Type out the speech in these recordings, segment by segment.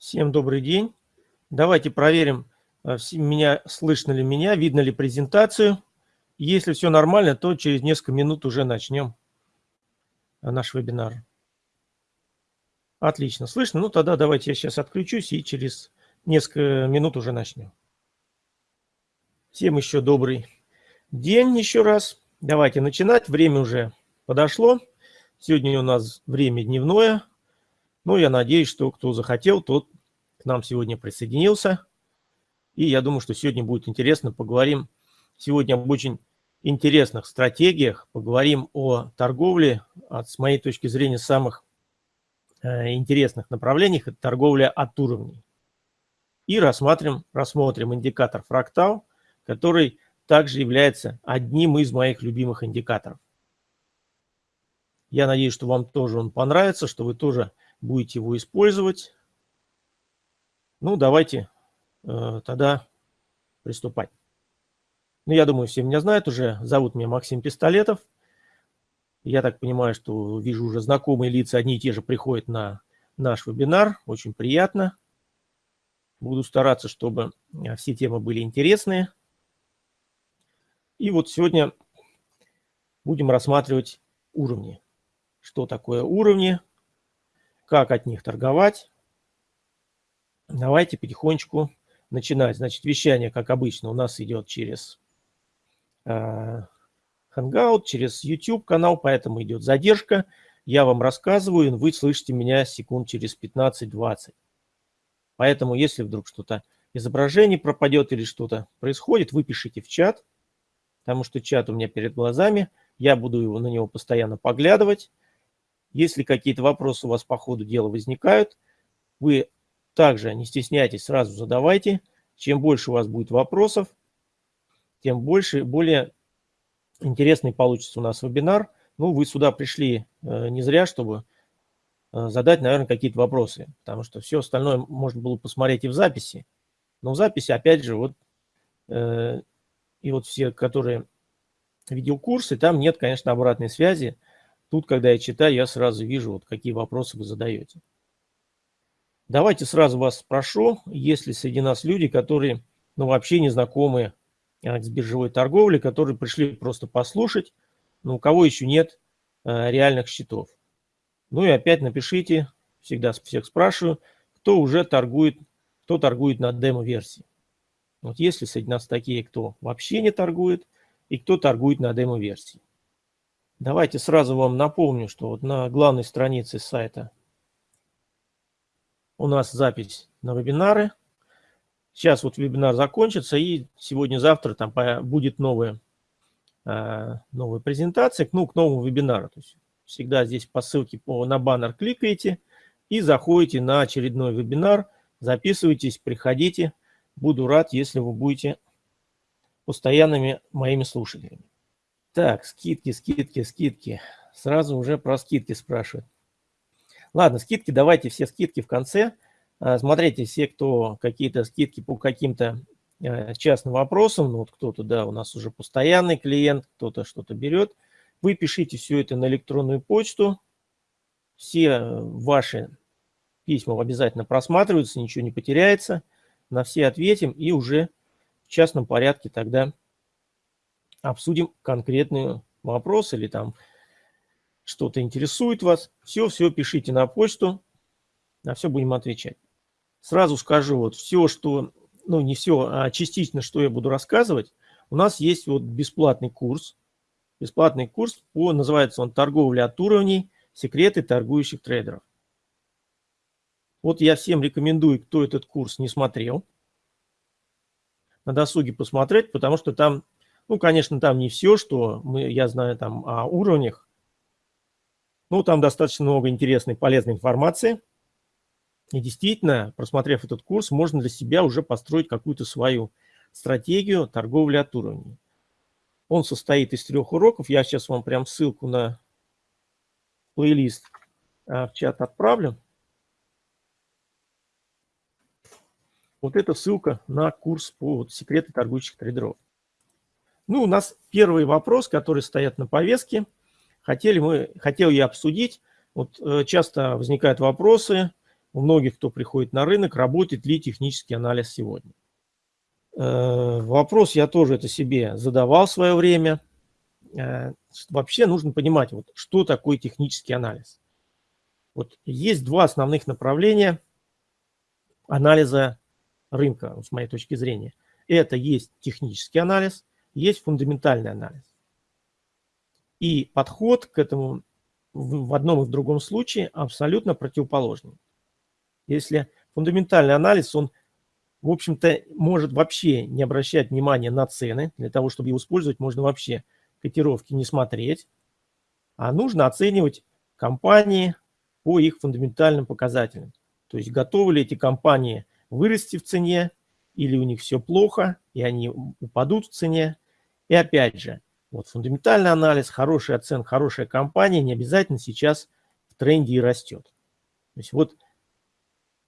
Всем добрый день. Давайте проверим, э, меня, слышно ли меня, видно ли презентацию. Если все нормально, то через несколько минут уже начнем э, наш вебинар. Отлично, слышно? Ну тогда давайте я сейчас отключусь и через несколько минут уже начнем. Всем еще добрый день еще раз. Давайте начинать. Время уже подошло. Сегодня у нас время дневное. Ну, я надеюсь, что кто захотел, тот к нам сегодня присоединился. И я думаю, что сегодня будет интересно. Поговорим сегодня об очень интересных стратегиях. Поговорим о торговле, от, с моей точки зрения, самых э, интересных направлениях. Это торговля от уровней. И рассмотрим, рассмотрим индикатор фрактал, который также является одним из моих любимых индикаторов. Я надеюсь, что вам тоже он понравится, что вы тоже будете его использовать. Ну, давайте э, тогда приступать. Ну, я думаю, все меня знают уже. Зовут меня Максим Пистолетов. Я так понимаю, что вижу уже знакомые лица, одни и те же приходят на наш вебинар. Очень приятно. Буду стараться, чтобы э, все темы были интересные. И вот сегодня будем рассматривать уровни. Что такое уровни, как от них торговать. Давайте потихонечку начинать. Значит, вещание, как обычно, у нас идет через э, Hangout, через YouTube канал, поэтому идет задержка. Я вам рассказываю, вы слышите меня секунд через 15-20. Поэтому, если вдруг что-то изображение пропадет или что-то происходит, вы пишите в чат, потому что чат у меня перед глазами. Я буду его, на него постоянно поглядывать. Если какие-то вопросы у вас по ходу дела возникают, вы также не стесняйтесь, сразу задавайте. Чем больше у вас будет вопросов, тем больше, более интересный получится у нас вебинар. Ну, вы сюда пришли э, не зря, чтобы э, задать, наверное, какие-то вопросы, потому что все остальное можно было посмотреть и в записи. Но в записи, опять же, вот, э, и вот все, которые видеокурсы, там нет, конечно, обратной связи. Тут, когда я читаю, я сразу вижу, вот какие вопросы вы задаете. Давайте сразу вас спрошу, есть ли среди нас люди, которые ну, вообще не знакомы а, с биржевой торговлей, которые пришли просто послушать, но у кого еще нет а, реальных счетов. Ну и опять напишите, всегда всех спрашиваю, кто уже торгует, кто торгует на демо-версии. Вот есть ли среди нас такие, кто вообще не торгует, и кто торгует на демо-версии. Давайте сразу вам напомню, что вот на главной странице сайта у нас запись на вебинары. Сейчас вот вебинар закончится, и сегодня-завтра там будет новая, а, новая презентация ну, к новому вебинару. То есть всегда здесь по ссылке по, на баннер кликаете и заходите на очередной вебинар, записывайтесь, приходите. Буду рад, если вы будете постоянными моими слушателями. Так, скидки, скидки, скидки. Сразу уже про скидки спрашивают. Ладно, скидки, давайте все скидки в конце. А, смотрите, все, кто какие-то скидки по каким-то э, частным вопросам, ну вот кто-то, да, у нас уже постоянный клиент, кто-то что-то берет, вы пишите все это на электронную почту. Все ваши письма обязательно просматриваются, ничего не потеряется. На все ответим и уже в частном порядке тогда обсудим конкретный вопрос или там что-то интересует вас. Все, все пишите на почту, на все будем отвечать. Сразу скажу, вот все, что, ну не все, а частично, что я буду рассказывать, у нас есть вот бесплатный курс. Бесплатный курс, по, называется он «Торговля от уровней. Секреты торгующих трейдеров». Вот я всем рекомендую, кто этот курс не смотрел, на досуге посмотреть, потому что там ну, конечно, там не все, что мы, я знаю там о уровнях. Ну, там достаточно много интересной, полезной информации. И действительно, просмотрев этот курс, можно для себя уже построить какую-то свою стратегию торговли от уровней. Он состоит из трех уроков. Я сейчас вам прям ссылку на плейлист а, в чат отправлю. Вот эта ссылка на курс по вот, секреты торгующих трейдеров. Ну, у нас первый вопрос, который стоят на повестке. Хотели мы, хотел я обсудить. Вот э, часто возникают вопросы, у многих, кто приходит на рынок, работает ли технический анализ сегодня. Э, вопрос я тоже это себе задавал в свое время. Э, вообще нужно понимать, вот, что такое технический анализ. Вот есть два основных направления анализа рынка, с моей точки зрения. Это есть технический анализ, есть фундаментальный анализ. И подход к этому в одном и в другом случае абсолютно противоположный. Если фундаментальный анализ, он, в общем-то, может вообще не обращать внимания на цены. Для того, чтобы его использовать, можно вообще котировки не смотреть. А нужно оценивать компании по их фундаментальным показателям. То есть готовы ли эти компании вырасти в цене, или у них все плохо, и они упадут в цене. И опять же, вот фундаментальный анализ, хорошая оценка, хорошая компания не обязательно сейчас в тренде и растет. То есть вот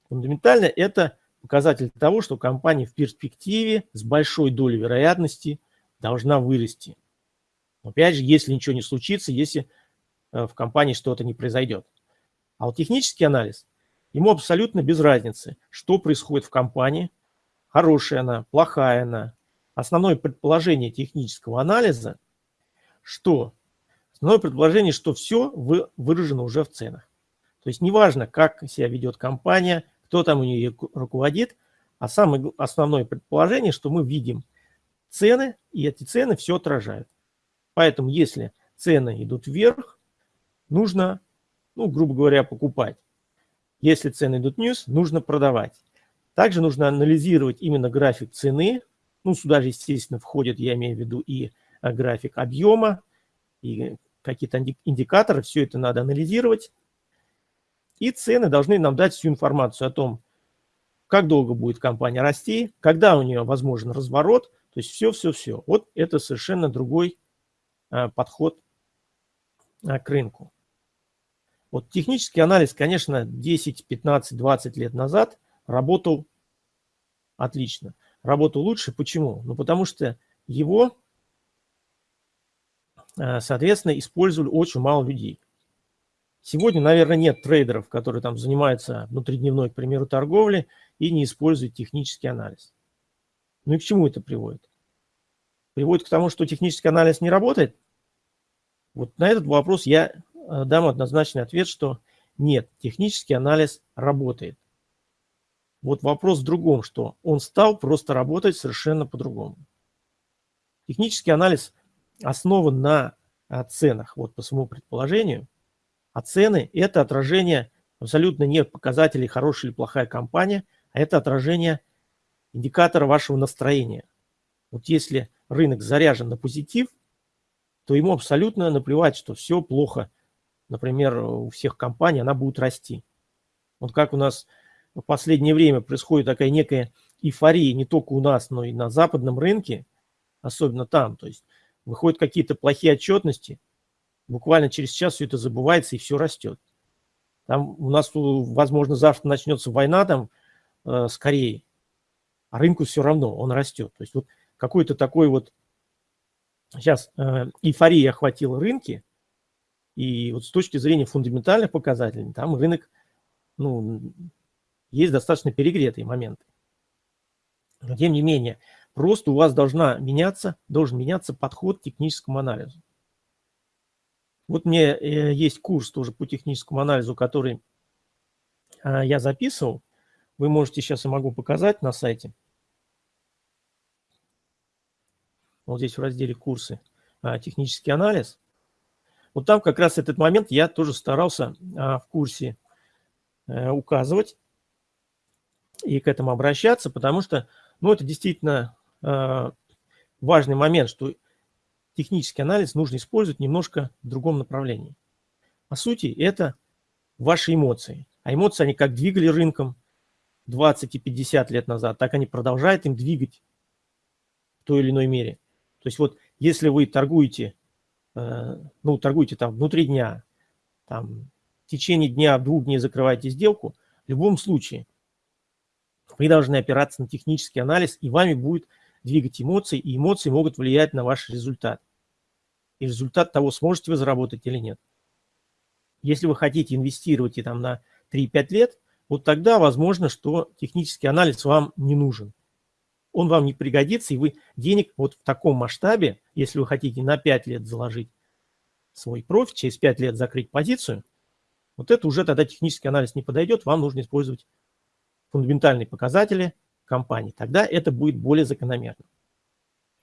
фундаментально это показатель того, что компания в перспективе с большой долей вероятности должна вырасти. Опять же, если ничего не случится, если э, в компании что-то не произойдет. А вот технический анализ, ему абсолютно без разницы, что происходит в компании, хорошая она, плохая она. Основное предположение технического анализа – что? Основное предположение, что все выражено уже в ценах. То есть неважно, как себя ведет компания, кто там у нее руководит, а самое основное предположение, что мы видим цены, и эти цены все отражают. Поэтому если цены идут вверх, нужно, ну, грубо говоря, покупать. Если цены идут вниз, нужно продавать. Также нужно анализировать именно график цены. Ну, сюда же, естественно, входит, я имею в виду, и график объема и какие-то индикаторы. Все это надо анализировать. И цены должны нам дать всю информацию о том, как долго будет компания расти, когда у нее возможен разворот. То есть все-все-все. Вот это совершенно другой э, подход э, к рынку. Вот технический анализ, конечно, 10, 15, 20 лет назад работал отлично. Работал лучше. Почему? Ну, потому что его Э, соответственно, использовали очень мало людей. Сегодня, наверное, нет трейдеров, которые там занимаются внутридневной, к примеру, торговлей и не используют технический анализ. Ну и к чему это приводит? Приводит к тому, что технический анализ не работает? Вот на этот вопрос я э, дам однозначный ответ, что нет, технический анализ работает. Вот вопрос в другом, что он стал просто работать совершенно по-другому. Технический анализ основан на а, ценах, вот по своему предположению. А цены – это отражение абсолютно нет показателей, хорошая или плохая компания, а это отражение индикатора вашего настроения. Вот если рынок заряжен на позитив, то ему абсолютно наплевать, что все плохо. Например, у всех компаний она будет расти. Вот как у нас в последнее время происходит такая некая эйфория не только у нас, но и на западном рынке, особенно там. То есть выходят какие-то плохие отчетности, буквально через час все это забывается и все растет. Там у нас, возможно, завтра начнется война там э, с Кореей, а рынку все равно, он растет. То есть вот какой-то такой вот сейчас э, эйфория охватила рынки, и вот с точки зрения фундаментальных показателей, там рынок, ну, есть достаточно перегретые моменты. Но тем не менее, Просто у вас должна меняться, должен меняться подход к техническому анализу. Вот мне э, есть курс тоже по техническому анализу, который а, я записывал. Вы можете сейчас, я могу показать на сайте. Вот здесь в разделе «Курсы. А, технический анализ». Вот там как раз этот момент я тоже старался а, в курсе э, указывать и к этому обращаться, потому что ну, это действительно важный момент, что технический анализ нужно использовать немножко в другом направлении. По сути, это ваши эмоции. А эмоции, они как двигали рынком 20 и 50 лет назад, так они продолжают им двигать в той или иной мере. То есть вот если вы торгуете, э, ну, торгуете там внутри дня, там в течение дня, двух дней закрываете сделку, в любом случае вы должны опираться на технический анализ, и вами будет двигать эмоции, и эмоции могут влиять на ваш результат. И результат того, сможете вы заработать или нет. Если вы хотите инвестировать и там на 3-5 лет, вот тогда возможно, что технический анализ вам не нужен. Он вам не пригодится, и вы денег вот в таком масштабе, если вы хотите на 5 лет заложить свой профит, через 5 лет закрыть позицию, вот это уже тогда технический анализ не подойдет, вам нужно использовать фундаментальные показатели компании. Тогда это будет более закономерно.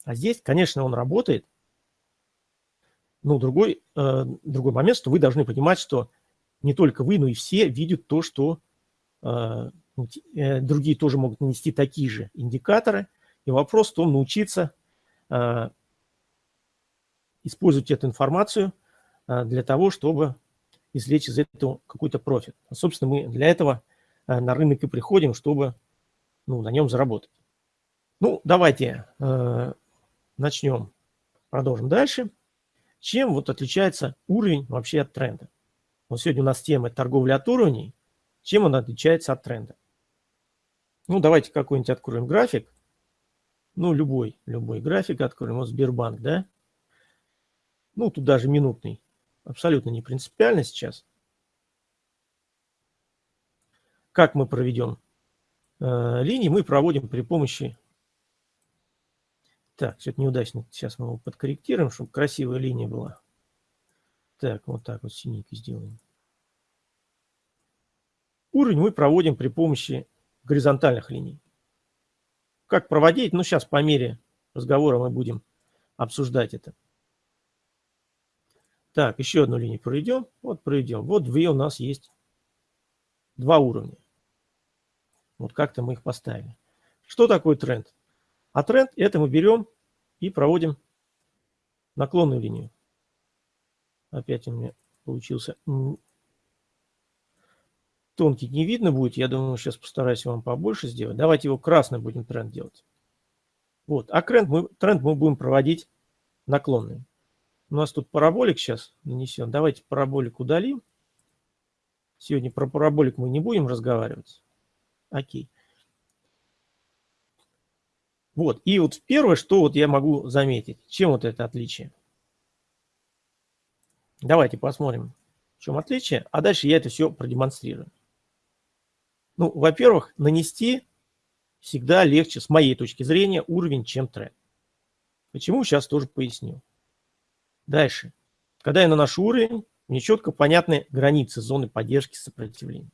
А здесь, конечно, он работает. Но другой, э, другой момент, что вы должны понимать, что не только вы, но и все видят то, что э, ну, э, другие тоже могут нанести такие же индикаторы. И вопрос в том, научиться э, использовать эту информацию э, для того, чтобы извлечь из этого какой-то профит. А, собственно, мы для этого э, на рынок и приходим, чтобы ну, на нем заработать. Ну, давайте э, начнем, продолжим дальше. Чем вот отличается уровень вообще от тренда? Вот сегодня у нас тема торговля от уровней. Чем он отличается от тренда? Ну, давайте какой-нибудь откроем график. Ну, любой, любой график откроем. Вот Сбербанк, да? Ну, тут даже минутный абсолютно не принципиально сейчас. Как мы проведем э, линии? Мы проводим при помощи... Так, что-то неудачно. Сейчас мы его подкорректируем, чтобы красивая линия была. Так, вот так вот синенький сделаем. Уровень мы проводим при помощи горизонтальных линий. Как проводить? Ну, сейчас по мере разговора мы будем обсуждать это. Так, еще одну линию проведем. Вот проведем. Вот две у нас есть два уровня. Вот как-то мы их поставили. Что такое тренд? А тренд это мы берем и проводим наклонную линию. Опять у меня получился тонкий не видно будет. Я думаю, сейчас постараюсь вам побольше сделать. Давайте его красный будем тренд делать. Вот. А тренд мы, тренд мы будем проводить наклонный. У нас тут параболик сейчас нанесен. Давайте параболик удалим. Сегодня про параболик мы не будем разговаривать. Окей. Вот. И вот первое, что вот я могу заметить. Чем вот это отличие? Давайте посмотрим, в чем отличие. А дальше я это все продемонстрирую. Ну, во-первых, нанести всегда легче, с моей точки зрения, уровень, чем тренд. Почему, сейчас тоже поясню. Дальше. Когда я наношу уровень, мне четко понятны границы зоны поддержки сопротивления.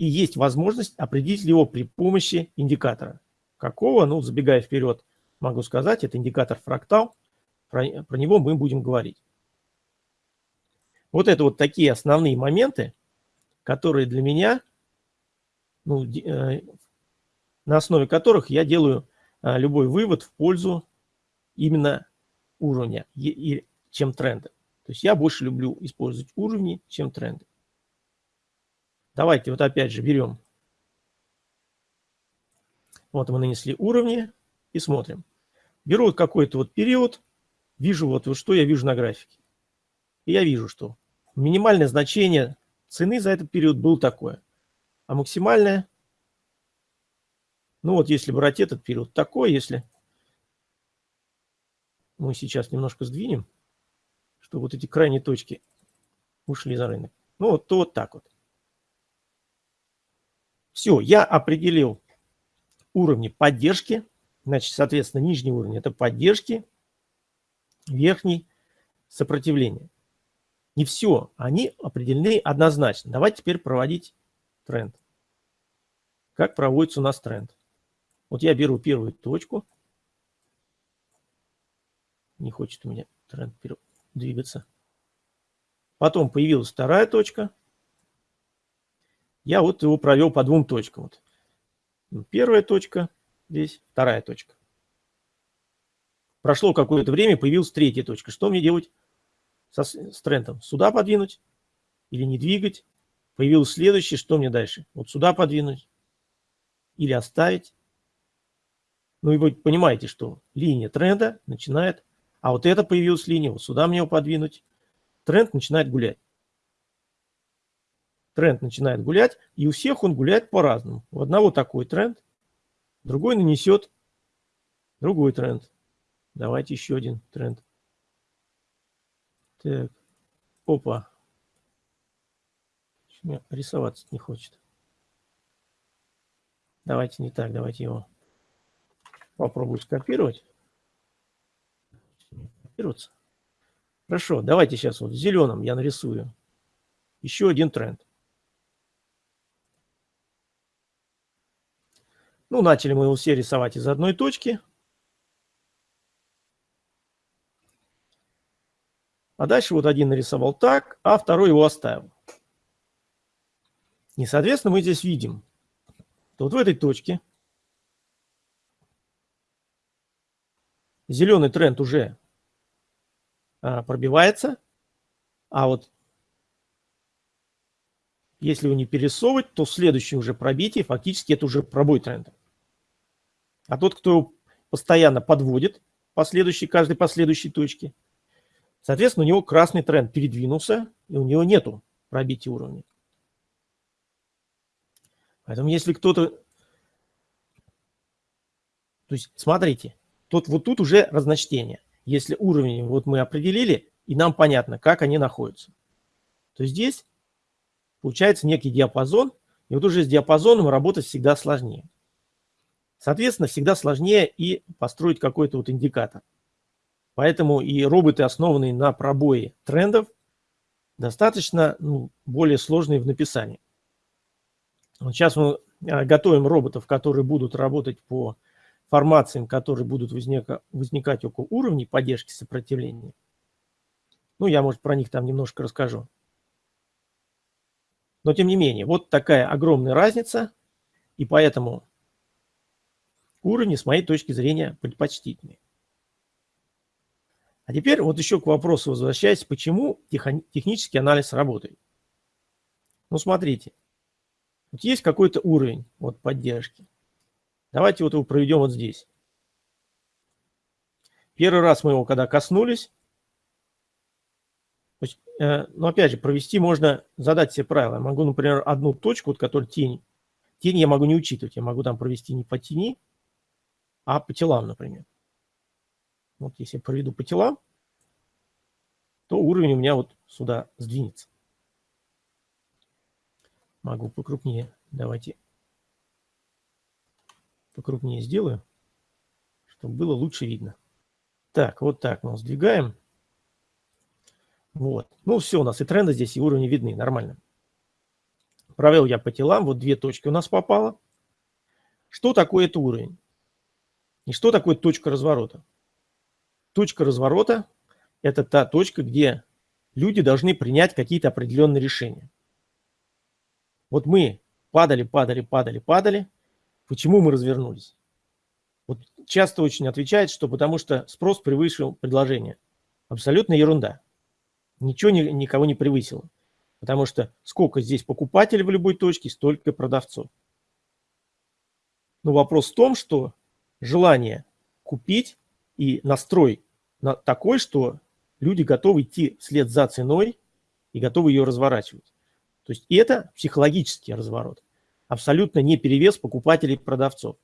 И есть возможность определить его при помощи индикатора. Какого? Ну, забегая вперед, могу сказать, это индикатор фрактал. Про, про него мы будем говорить. Вот это вот такие основные моменты, которые для меня, ну, э, на основе которых я делаю э, любой вывод в пользу именно уровня, и, чем тренды. То есть я больше люблю использовать уровни, чем тренды. Давайте вот опять же берем. Вот мы нанесли уровни и смотрим. Беру вот какой-то вот период, вижу вот, вот что я вижу на графике. И я вижу, что минимальное значение цены за этот период было такое. А максимальное, ну вот если брать этот период, такой, если мы сейчас немножко сдвинем, чтобы вот эти крайние точки ушли за рынок. Ну, вот, то вот так вот. Все, я определил уровни поддержки. Значит, соответственно, нижний уровень – это поддержки, верхний – сопротивление. Не все, они определены однозначно. Давайте теперь проводить тренд. Как проводится у нас тренд? Вот я беру первую точку – не хочет у меня тренд двигаться. Потом появилась вторая точка. Я вот его провел по двум точкам. Вот. Ну, первая точка здесь, вторая точка. Прошло какое-то время, появилась третья точка. Что мне делать со, с трендом? Сюда подвинуть или не двигать? Появилась следующая, что мне дальше? Вот сюда подвинуть или оставить? Ну и вы понимаете, что линия тренда начинает а вот это появилась линия, вот сюда мне его подвинуть. Тренд начинает гулять. Тренд начинает гулять, и у всех он гуляет по-разному. У одного такой тренд, другой нанесет другой тренд. Давайте еще один тренд. Так, опа. Рисоваться не хочет. Давайте не так, давайте его попробую скопировать. Копироваться. Хорошо, давайте сейчас вот в зеленом я нарисую еще один тренд. Ну, начали мы его все рисовать из одной точки. А дальше вот один нарисовал так, а второй его оставил. И, соответственно, мы здесь видим, что вот в этой точке зеленый тренд уже а, пробивается, а вот если его не перерисовывать, то в следующем уже пробитии фактически это уже пробой тренда. А тот, кто постоянно подводит последующий, каждой последующей точке, соответственно, у него красный тренд передвинулся, и у него нету пробития уровня. Поэтому если кто-то... То есть, смотрите, тут, вот тут уже разночтение. Если уровень вот мы определили, и нам понятно, как они находятся, то здесь получается некий диапазон, и вот уже с диапазоном работать всегда сложнее. Соответственно, всегда сложнее и построить какой-то вот индикатор. Поэтому и роботы, основанные на пробое трендов, достаточно ну, более сложные в написании. Вот сейчас мы а, готовим роботов, которые будут работать по формациям, которые будут возника, возникать около уровней поддержки сопротивления. Ну, я, может, про них там немножко расскажу. Но, тем не менее, вот такая огромная разница, и поэтому уровни, с моей точки зрения, предпочтительные. А теперь вот еще к вопросу возвращаясь, почему технический анализ работает. Ну, смотрите, вот есть какой-то уровень вот, поддержки. Давайте вот его проведем вот здесь. Первый раз мы его когда коснулись, есть, э, но опять же, провести можно, задать себе правила. Я могу, например, одну точку, вот, которая тень. Тень я могу не учитывать, я могу там провести не по тени, а по телам, например. Вот если я проведу по телам, то уровень у меня вот сюда сдвинется. Могу покрупнее. Давайте покрупнее сделаю, чтобы было лучше видно. Так, вот так мы сдвигаем. Вот. Ну, все, у нас и тренды здесь, и уровни видны, нормально. Провел я по телам, вот две точки у нас попало. Что такое это уровень? И что такое точка разворота? Точка разворота – это та точка, где люди должны принять какие-то определенные решения. Вот мы падали, падали, падали, падали. Почему мы развернулись? Вот часто очень отвечает, что потому что спрос превысил предложение. Абсолютно ерунда. Ничего ни, никого не превысило. Потому что сколько здесь покупателей в любой точке, столько продавцов. Но вопрос в том, что желание купить и настрой на такой, что люди готовы идти вслед за ценой и готовы ее разворачивать. То есть это психологический разворот. Абсолютно не перевес покупателей и продавцов.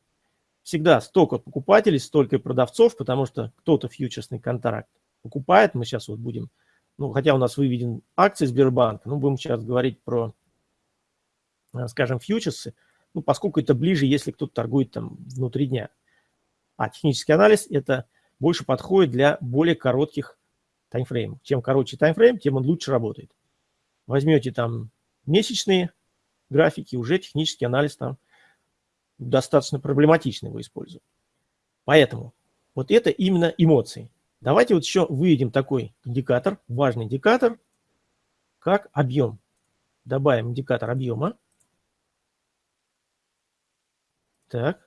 Всегда столько покупателей, столько и продавцов, потому что кто-то фьючерсный контракт покупает. Мы сейчас вот будем, ну, хотя у нас выведен акции Сбербанка, ну, будем сейчас говорить про, э, скажем, фьючерсы, ну, поскольку это ближе, если кто-то торгует там внутри дня. А технический анализ это больше подходит для более коротких таймфреймов. Чем короче таймфрейм, тем он лучше работает. Возьмете там месячные графики, уже технический анализ там достаточно проблематичный его использовать. Поэтому вот это именно эмоции. Давайте вот еще выведем такой индикатор, важный индикатор, как объем. Добавим индикатор объема. Так.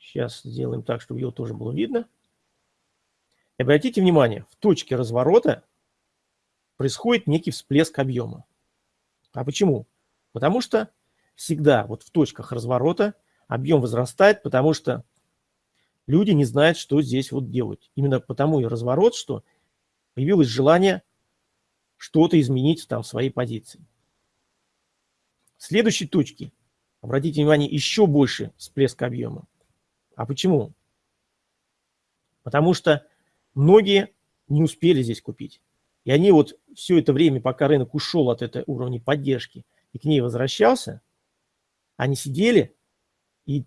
Сейчас сделаем так, чтобы его тоже было видно. И обратите внимание, в точке разворота происходит некий всплеск объема. А почему? Потому что всегда вот в точках разворота объем возрастает, потому что люди не знают, что здесь вот делать. Именно потому и разворот, что появилось желание что-то изменить там в своей позиции. В следующей точке, обратите внимание, еще больше всплеск объема. А почему? Потому что многие не успели здесь купить. И они вот все это время, пока рынок ушел от этой уровня поддержки и к ней возвращался, они сидели и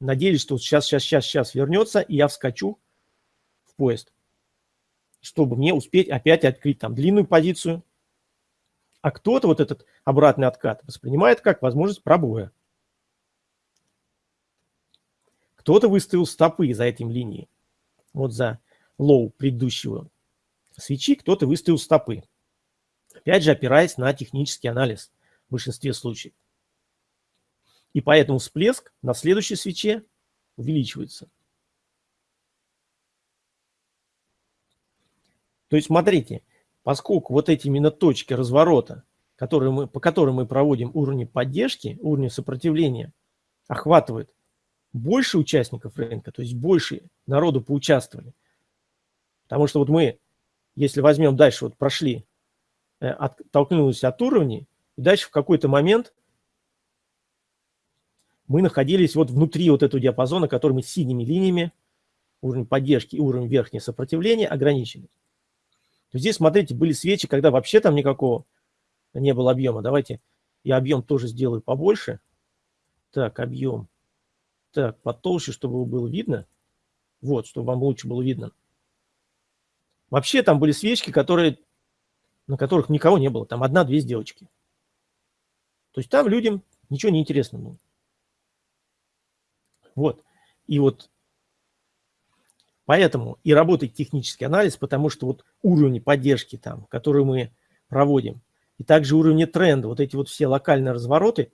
надеялись, что сейчас, сейчас, сейчас, сейчас вернется, и я вскочу в поезд, чтобы мне успеть опять открыть там длинную позицию. А кто-то вот этот обратный откат воспринимает как возможность пробоя. Кто-то выставил стопы за этим линией. Вот за low предыдущего свечи кто-то выставил стопы. Опять же, опираясь на технический анализ в большинстве случаев. И поэтому всплеск на следующей свече увеличивается. То есть, смотрите, поскольку вот эти именно точки разворота, которые мы, по которым мы проводим уровни поддержки, уровни сопротивления, охватывают больше участников рынка, то есть больше народу поучаствовали. Потому что вот мы, если возьмем дальше, вот прошли, э, оттолкнулись от уровней, и дальше в какой-то момент мы находились вот внутри вот этого диапазона, который мы синими линиями, уровень поддержки и уровень верхнего сопротивления ограничили. То здесь, смотрите, были свечи, когда вообще там никакого не было объема. Давайте я объем тоже сделаю побольше. Так, объем. Так, потолще, чтобы его было видно. Вот, чтобы вам лучше было видно. Вообще там были свечки, которые, на которых никого не было. Там одна-две сделочки. То есть там людям ничего не интересно было. Вот. И вот поэтому и работает технический анализ, потому что вот уровни поддержки там, которые мы проводим, и также уровни тренда, вот эти вот все локальные развороты,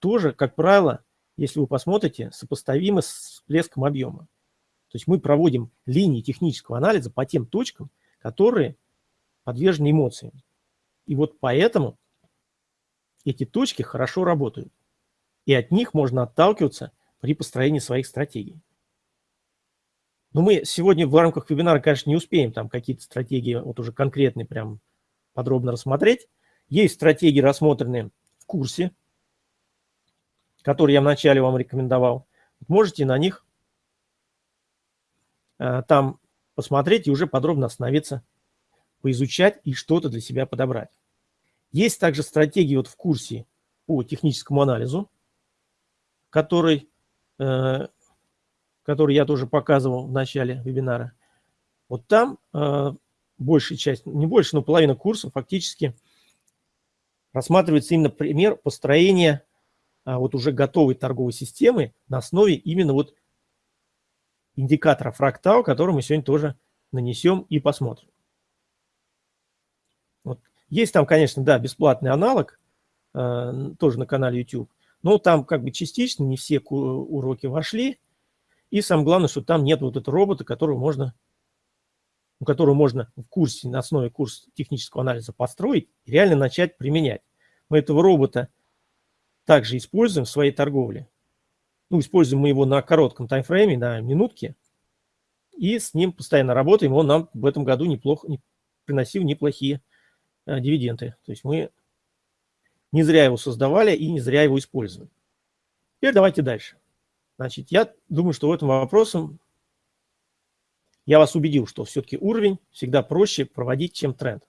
тоже, как правило, если вы посмотрите, сопоставимы с всплеском объема. То есть мы проводим линии технического анализа по тем точкам, которые подвержены эмоциям. И вот поэтому эти точки хорошо работают. И от них можно отталкиваться при построении своих стратегий. Но мы сегодня в рамках вебинара, конечно, не успеем там какие-то стратегии вот уже конкретные прям подробно рассмотреть. Есть стратегии, рассмотренные в курсе, который я вначале вам рекомендовал. Можете на них э, там посмотреть и уже подробно остановиться, поизучать и что-то для себя подобрать. Есть также стратегии вот в курсе по техническому анализу, который Э, который я тоже показывал в начале вебинара. Вот там э, большая часть, не больше, но половина курса фактически рассматривается именно пример построения вот уже готовой торговой системы на основе именно вот индикатора фрактал, который мы сегодня тоже нанесем и посмотрим. Вот. Есть там, конечно, да, бесплатный аналог, э, тоже на канале YouTube. Но там как бы частично не все уроки вошли. И самое главное, что там нет вот этого робота, которого можно, которого можно в курсе, на основе курса технического анализа построить и реально начать применять. Мы этого робота также используем в своей торговле. Ну, используем мы его на коротком таймфрейме, на минутке. И с ним постоянно работаем. Он нам в этом году неплохо не, приносил неплохие а, дивиденды. То есть мы не зря его создавали и не зря его использовали. Теперь давайте дальше. Значит, я думаю, что в этом вопросе я вас убедил, что все-таки уровень всегда проще проводить, чем тренд.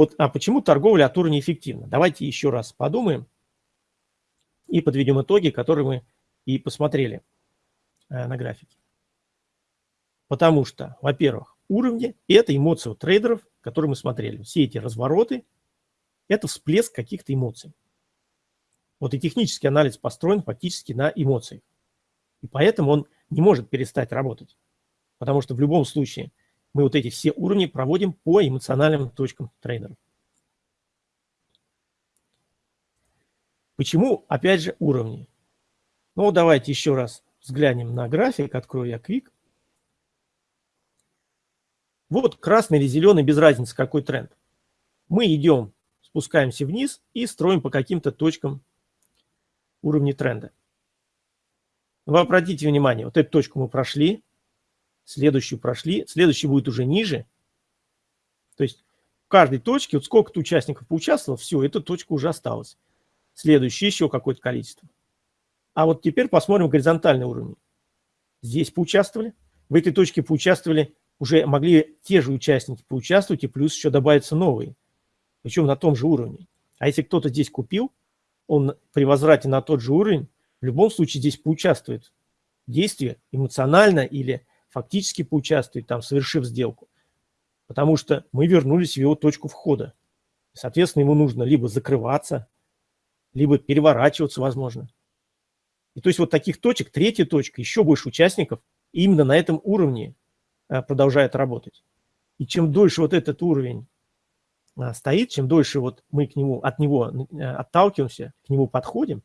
Вот, а почему торговля от уровня? Давайте еще раз подумаем и подведем итоги, которые мы и посмотрели э, на графике. Потому что, во-первых, уровни – это эмоции у трейдеров, которые мы смотрели. Все эти развороты – это всплеск каких-то эмоций. Вот и технический анализ построен фактически на эмоциях. И поэтому он не может перестать работать. Потому что в любом случае мы вот эти все уровни проводим по эмоциональным точкам трейдеров. Почему, опять же, уровни? Ну, давайте еще раз взглянем на график. Открою я Quick. Вот красный или зеленый, без разницы, какой тренд. Мы идем спускаемся вниз и строим по каким-то точкам уровня тренда. Вы обратите внимание, вот эту точку мы прошли, следующую прошли, следующий будет уже ниже. То есть в каждой точке, вот сколько-то участников поучаствовало, все, эта точка уже осталась. Следующий еще какое-то количество. А вот теперь посмотрим горизонтальный уровень. Здесь поучаствовали, в этой точке поучаствовали уже могли те же участники поучаствовать, и плюс еще добавиться новые, причем на том же уровне. А если кто-то здесь купил, он при возврате на тот же уровень в любом случае здесь поучаствует в действии эмоционально или фактически поучаствует, там, совершив сделку. Потому что мы вернулись в его точку входа. Соответственно, ему нужно либо закрываться, либо переворачиваться, возможно. И то есть вот таких точек, третья точка, еще больше участников именно на этом уровне э, продолжает работать. И чем дольше вот этот уровень а, стоит, чем дольше вот мы к нему, от него э, отталкиваемся, к нему подходим,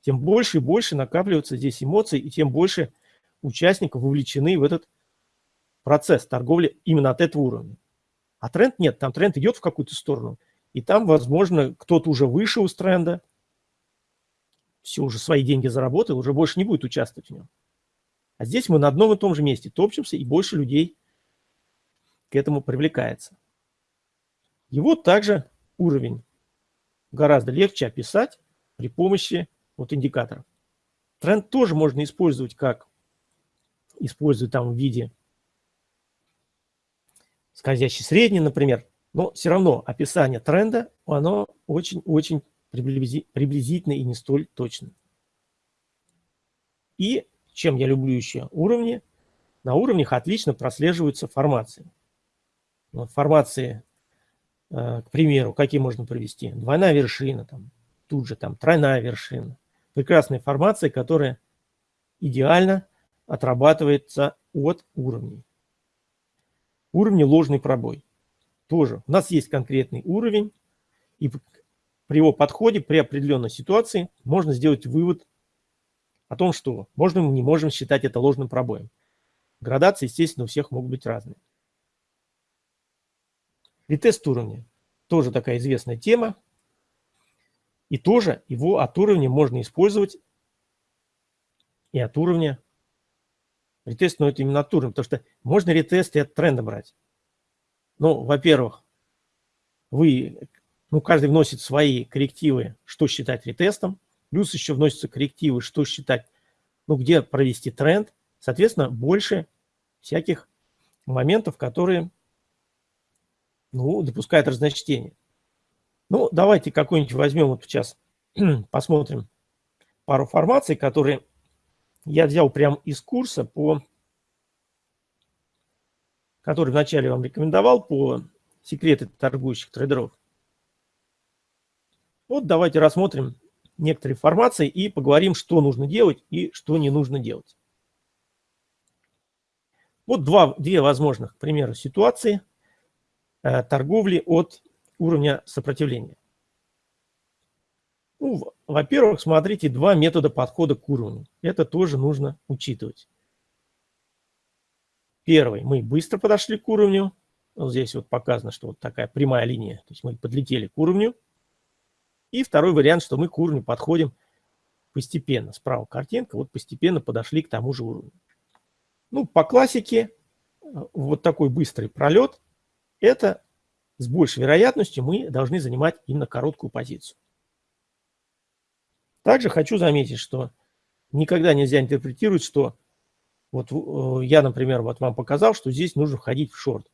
тем больше и больше накапливаются здесь эмоций, и тем больше участников вовлечены в этот процесс торговли именно от этого уровня. А тренд нет, там тренд идет в какую-то сторону, и там, возможно, кто-то уже вышел из тренда, все, уже свои деньги заработал, уже больше не будет участвовать в нем. А здесь мы на одном и том же месте топчемся, и больше людей к этому привлекается. Его также уровень гораздо легче описать при помощи вот индикаторов. Тренд тоже можно использовать как использовать там в виде скользящий средний, например. Но все равно описание тренда, оно очень-очень приблизительно и не столь точно. И чем я люблю еще уровни, на уровнях отлично прослеживаются формации. Вот формации Э, к примеру, какие можно провести? Двойная вершина, там, тут же там тройная вершина. Прекрасная информация, которая идеально отрабатывается от уровней. Уровни ложный пробой. Тоже у нас есть конкретный уровень, и при его подходе, при определенной ситуации можно сделать вывод о том, что можно мы не можем считать это ложным пробоем. Градации, естественно, у всех могут быть разные. Ретест уровня. Тоже такая известная тема. И тоже его от уровня можно использовать и от уровня. Ретест, но это именно уровня, потому что можно ретест и от тренда брать. Ну, во-первых, вы, ну, каждый вносит свои коррективы, что считать ретестом. Плюс еще вносятся коррективы, что считать, ну, где провести тренд. Соответственно, больше всяких моментов, которые ну, допускает разночтение. Ну, давайте какой-нибудь возьмем вот сейчас, посмотрим пару формаций, которые я взял прямо из курса, по, который вначале вам рекомендовал по секреты торгующих трейдеров. Вот давайте рассмотрим некоторые формации и поговорим, что нужно делать и что не нужно делать. Вот два, две возможных примера ситуации – Э, торговли от уровня сопротивления? Ну, Во-первых, смотрите, два метода подхода к уровню. Это тоже нужно учитывать. Первый, мы быстро подошли к уровню. Вот здесь вот показано, что вот такая прямая линия. То есть мы подлетели к уровню. И второй вариант, что мы к уровню подходим постепенно. Справа картинка, вот постепенно подошли к тому же уровню. Ну, по классике, э, вот такой быстрый пролет это с большей вероятностью мы должны занимать именно короткую позицию. Также хочу заметить, что никогда нельзя интерпретировать, что вот э, я, например, вот вам показал, что здесь нужно входить в шорт.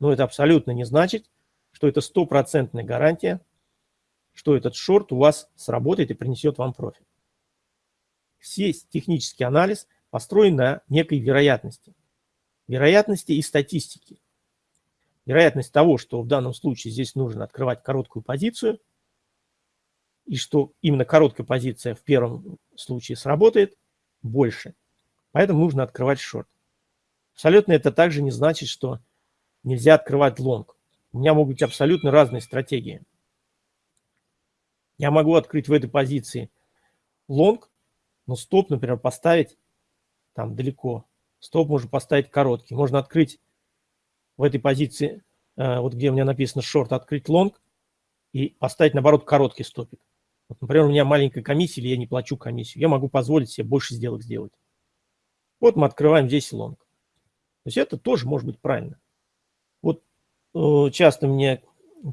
Но это абсолютно не значит, что это стопроцентная гарантия, что этот шорт у вас сработает и принесет вам профит. Весь технический анализ построен на некой вероятности. Вероятности и статистики вероятность того, что в данном случае здесь нужно открывать короткую позицию, и что именно короткая позиция в первом случае сработает, больше. Поэтому нужно открывать шорт. Абсолютно это также не значит, что нельзя открывать лонг. У меня могут быть абсолютно разные стратегии. Я могу открыть в этой позиции лонг, но стоп, например, поставить там далеко. Стоп можно поставить короткий. Можно открыть в этой позиции, э, вот где у меня написано short, открыть long и поставить, наоборот, короткий стопик. Вот, например, у меня маленькая комиссия, или я не плачу комиссию. Я могу позволить себе больше сделок сделать. Вот мы открываем здесь long. То есть это тоже может быть правильно. Вот э, часто мне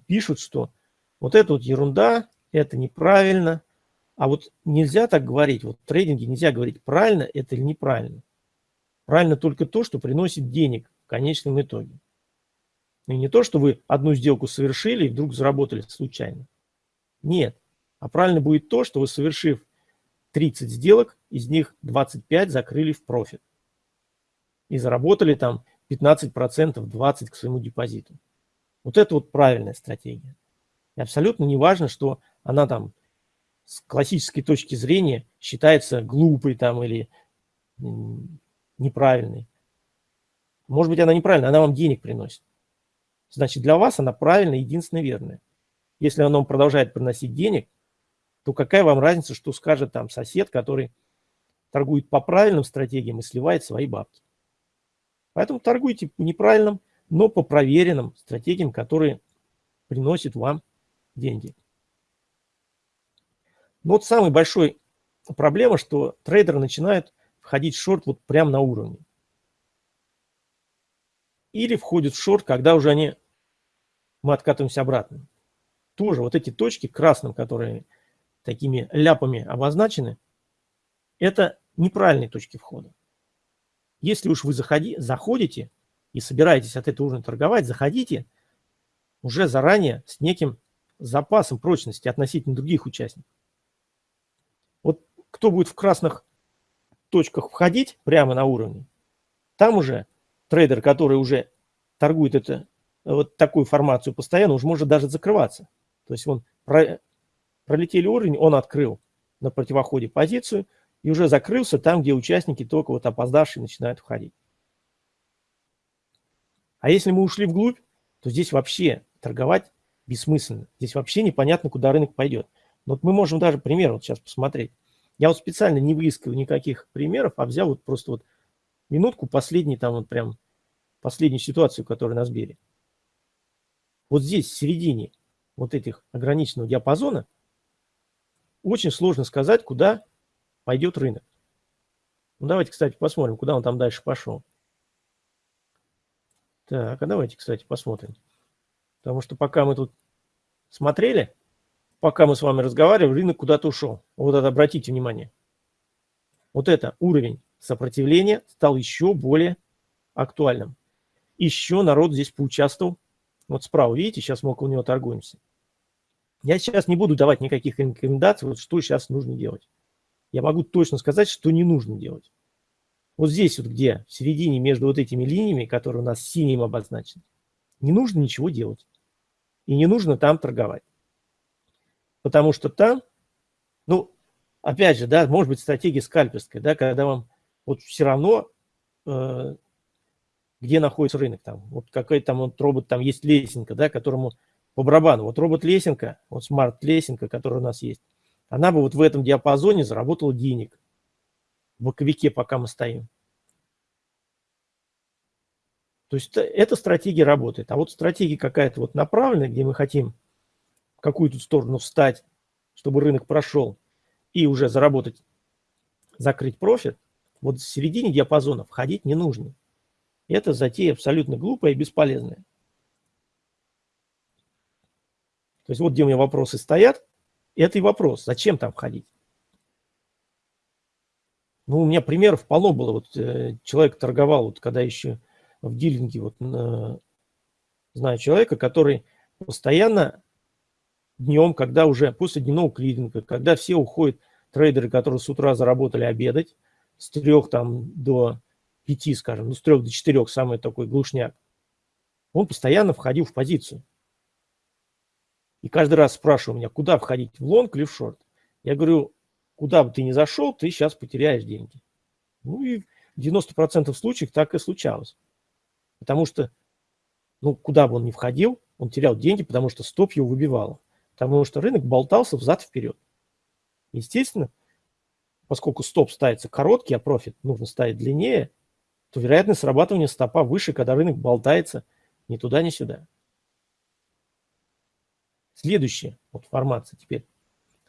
пишут, что вот это вот ерунда, это неправильно. А вот нельзя так говорить. Вот в трейдинге нельзя говорить, правильно это или неправильно. Правильно только то, что приносит денег в конечном итоге. И не то, что вы одну сделку совершили и вдруг заработали случайно. Нет. А правильно будет то, что вы, совершив 30 сделок, из них 25 закрыли в профит. И заработали там 15%, 20% к своему депозиту. Вот это вот правильная стратегия. И абсолютно не важно, что она там с классической точки зрения считается глупой там или неправильной. Может быть, она неправильная, она вам денег приносит. Значит, для вас она правильная, единственная верная. Если она вам продолжает приносить денег, то какая вам разница, что скажет там сосед, который торгует по правильным стратегиям и сливает свои бабки. Поэтому торгуйте по неправильным, но по проверенным стратегиям, которые приносят вам деньги. Но вот самая большая проблема, что трейдеры начинают входить в шорт вот прямо на уровне. Или входят в шорт, когда уже они, мы откатываемся обратно. Тоже вот эти точки красным, которые такими ляпами обозначены, это неправильные точки входа. Если уж вы заходи, заходите и собираетесь от этого уровня торговать, заходите уже заранее с неким запасом прочности относительно других участников. Вот кто будет в красных точках входить прямо на уровне, там уже трейдер, который уже торгует это, вот такую формацию постоянно, уже может даже закрываться. То есть он пролетели уровень, он открыл на противоходе позицию и уже закрылся там, где участники только вот опоздавшие начинают входить. А если мы ушли вглубь, то здесь вообще торговать бессмысленно. Здесь вообще непонятно, куда рынок пойдет. Но вот мы можем даже пример вот сейчас посмотреть. Я вот специально не выискиваю никаких примеров, а взял вот просто вот минутку последний там вот прям последнюю ситуацию, которая на Сбере. Вот здесь, в середине вот этих ограниченного диапазона, очень сложно сказать, куда пойдет рынок. Ну, давайте, кстати, посмотрим, куда он там дальше пошел. Так, а давайте, кстати, посмотрим. Потому что пока мы тут смотрели, пока мы с вами разговаривали, рынок куда-то ушел. Вот это обратите внимание. Вот это уровень сопротивления стал еще более актуальным. Еще народ здесь поучаствовал. Вот справа, видите, сейчас мы около него торгуемся. Я сейчас не буду давать никаких рекомендаций, вот что сейчас нужно делать. Я могу точно сказать, что не нужно делать. Вот здесь вот где, в середине между вот этими линиями, которые у нас синим обозначены, не нужно ничего делать. И не нужно там торговать. Потому что там, ну, опять же, да, может быть стратегия скальперская, да, когда вам вот все равно, э, где находится рынок там, вот какой там вот робот, там есть лесенка, да, которому по барабану. Вот робот-лесенка, вот смарт-лесенка, которая у нас есть, она бы вот в этом диапазоне заработала денег в боковике, пока мы стоим. То есть эта стратегия работает. А вот стратегия какая-то вот направленная, где мы хотим в какую-то сторону встать, чтобы рынок прошел, и уже заработать, закрыть профит, вот в середине диапазона входить не нужно. Это затея абсолютно глупая и бесполезная. То есть вот где у меня вопросы стоят, это и вопрос, зачем там ходить? Ну, у меня примеров полно было. Вот э, человек торговал, вот когда еще в дилинге, вот э, знаю человека, который постоянно днем, когда уже после дневного клиринга, когда все уходят, трейдеры, которые с утра заработали обедать, с трех там до пяти, скажем, ну с трех до четырех, самый такой глушняк, он постоянно входил в позицию. И каждый раз спрашиваю меня, куда входить, в лонг или в шорт. Я говорю, куда бы ты ни зашел, ты сейчас потеряешь деньги. Ну и в 90% случаев так и случалось. Потому что, ну, куда бы он ни входил, он терял деньги, потому что стоп его выбивало. Потому что рынок болтался взад-вперед. Естественно, поскольку стоп ставится короткий, а профит нужно ставить длиннее, то вероятность срабатывания стопа выше, когда рынок болтается ни туда, ни сюда. Следующая вот формация теперь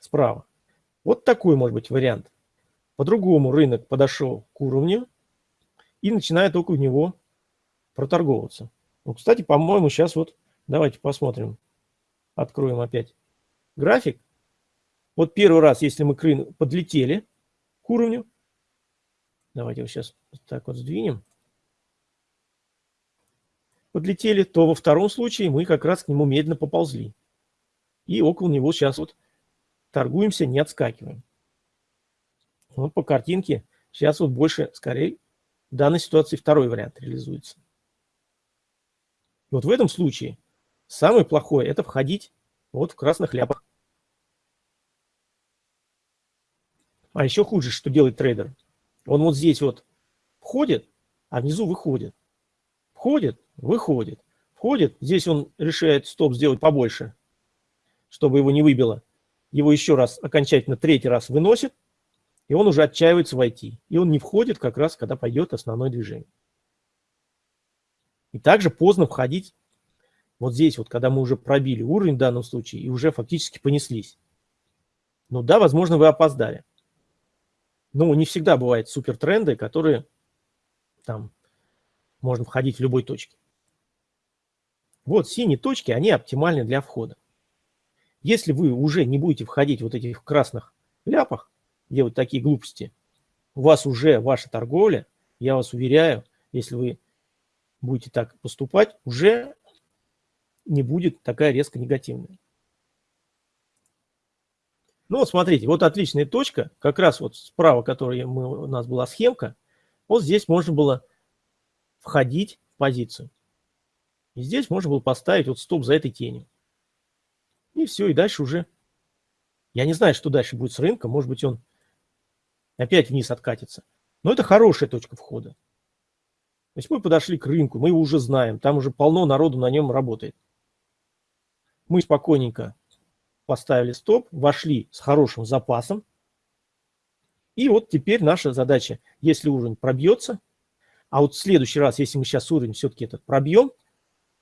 справа. Вот такой может быть вариант. По-другому рынок подошел к уровню и начинает около него проторговываться. Ну, кстати, по-моему, сейчас вот давайте посмотрим. Откроем опять график. Вот первый раз, если мы к рынку подлетели к уровню, давайте его сейчас так вот сдвинем. подлетели, то во втором случае мы как раз к нему медленно поползли. И около него сейчас вот торгуемся, не отскакиваем. Вот по картинке сейчас вот больше, скорее, в данной ситуации второй вариант реализуется. Вот в этом случае самое плохое – это входить вот в красных ляпах. А еще хуже, что делает трейдер. Он вот здесь вот входит, а внизу выходит. Входит, выходит. Входит, здесь он решает стоп сделать побольше, чтобы его не выбило. Его еще раз, окончательно третий раз выносит, и он уже отчаивается войти. И он не входит как раз, когда пойдет основное движение. И также поздно входить вот здесь, вот, когда мы уже пробили уровень в данном случае и уже фактически понеслись. Ну да, возможно, вы опоздали. Но не всегда бывают супер тренды, которые там можно входить в любой точке. Вот синие точки, они оптимальны для входа. Если вы уже не будете входить вот этих красных ляпах, делать такие глупости, у вас уже ваша торговля, я вас уверяю, если вы будете так поступать, уже не будет такая резко негативная. Ну вот смотрите, вот отличная точка, как раз вот справа, которая мы, у нас была схемка, вот здесь можно было входить в позицию. И здесь можно было поставить вот стоп за этой тенью. И все, и дальше уже... Я не знаю, что дальше будет с рынком, может быть он опять вниз откатится. Но это хорошая точка входа. То есть мы подошли к рынку, мы его уже знаем, там уже полно народу на нем работает. Мы спокойненько поставили стоп, вошли с хорошим запасом. И вот теперь наша задача, если уровень пробьется, а вот в следующий раз, если мы сейчас уровень все-таки этот пробьем,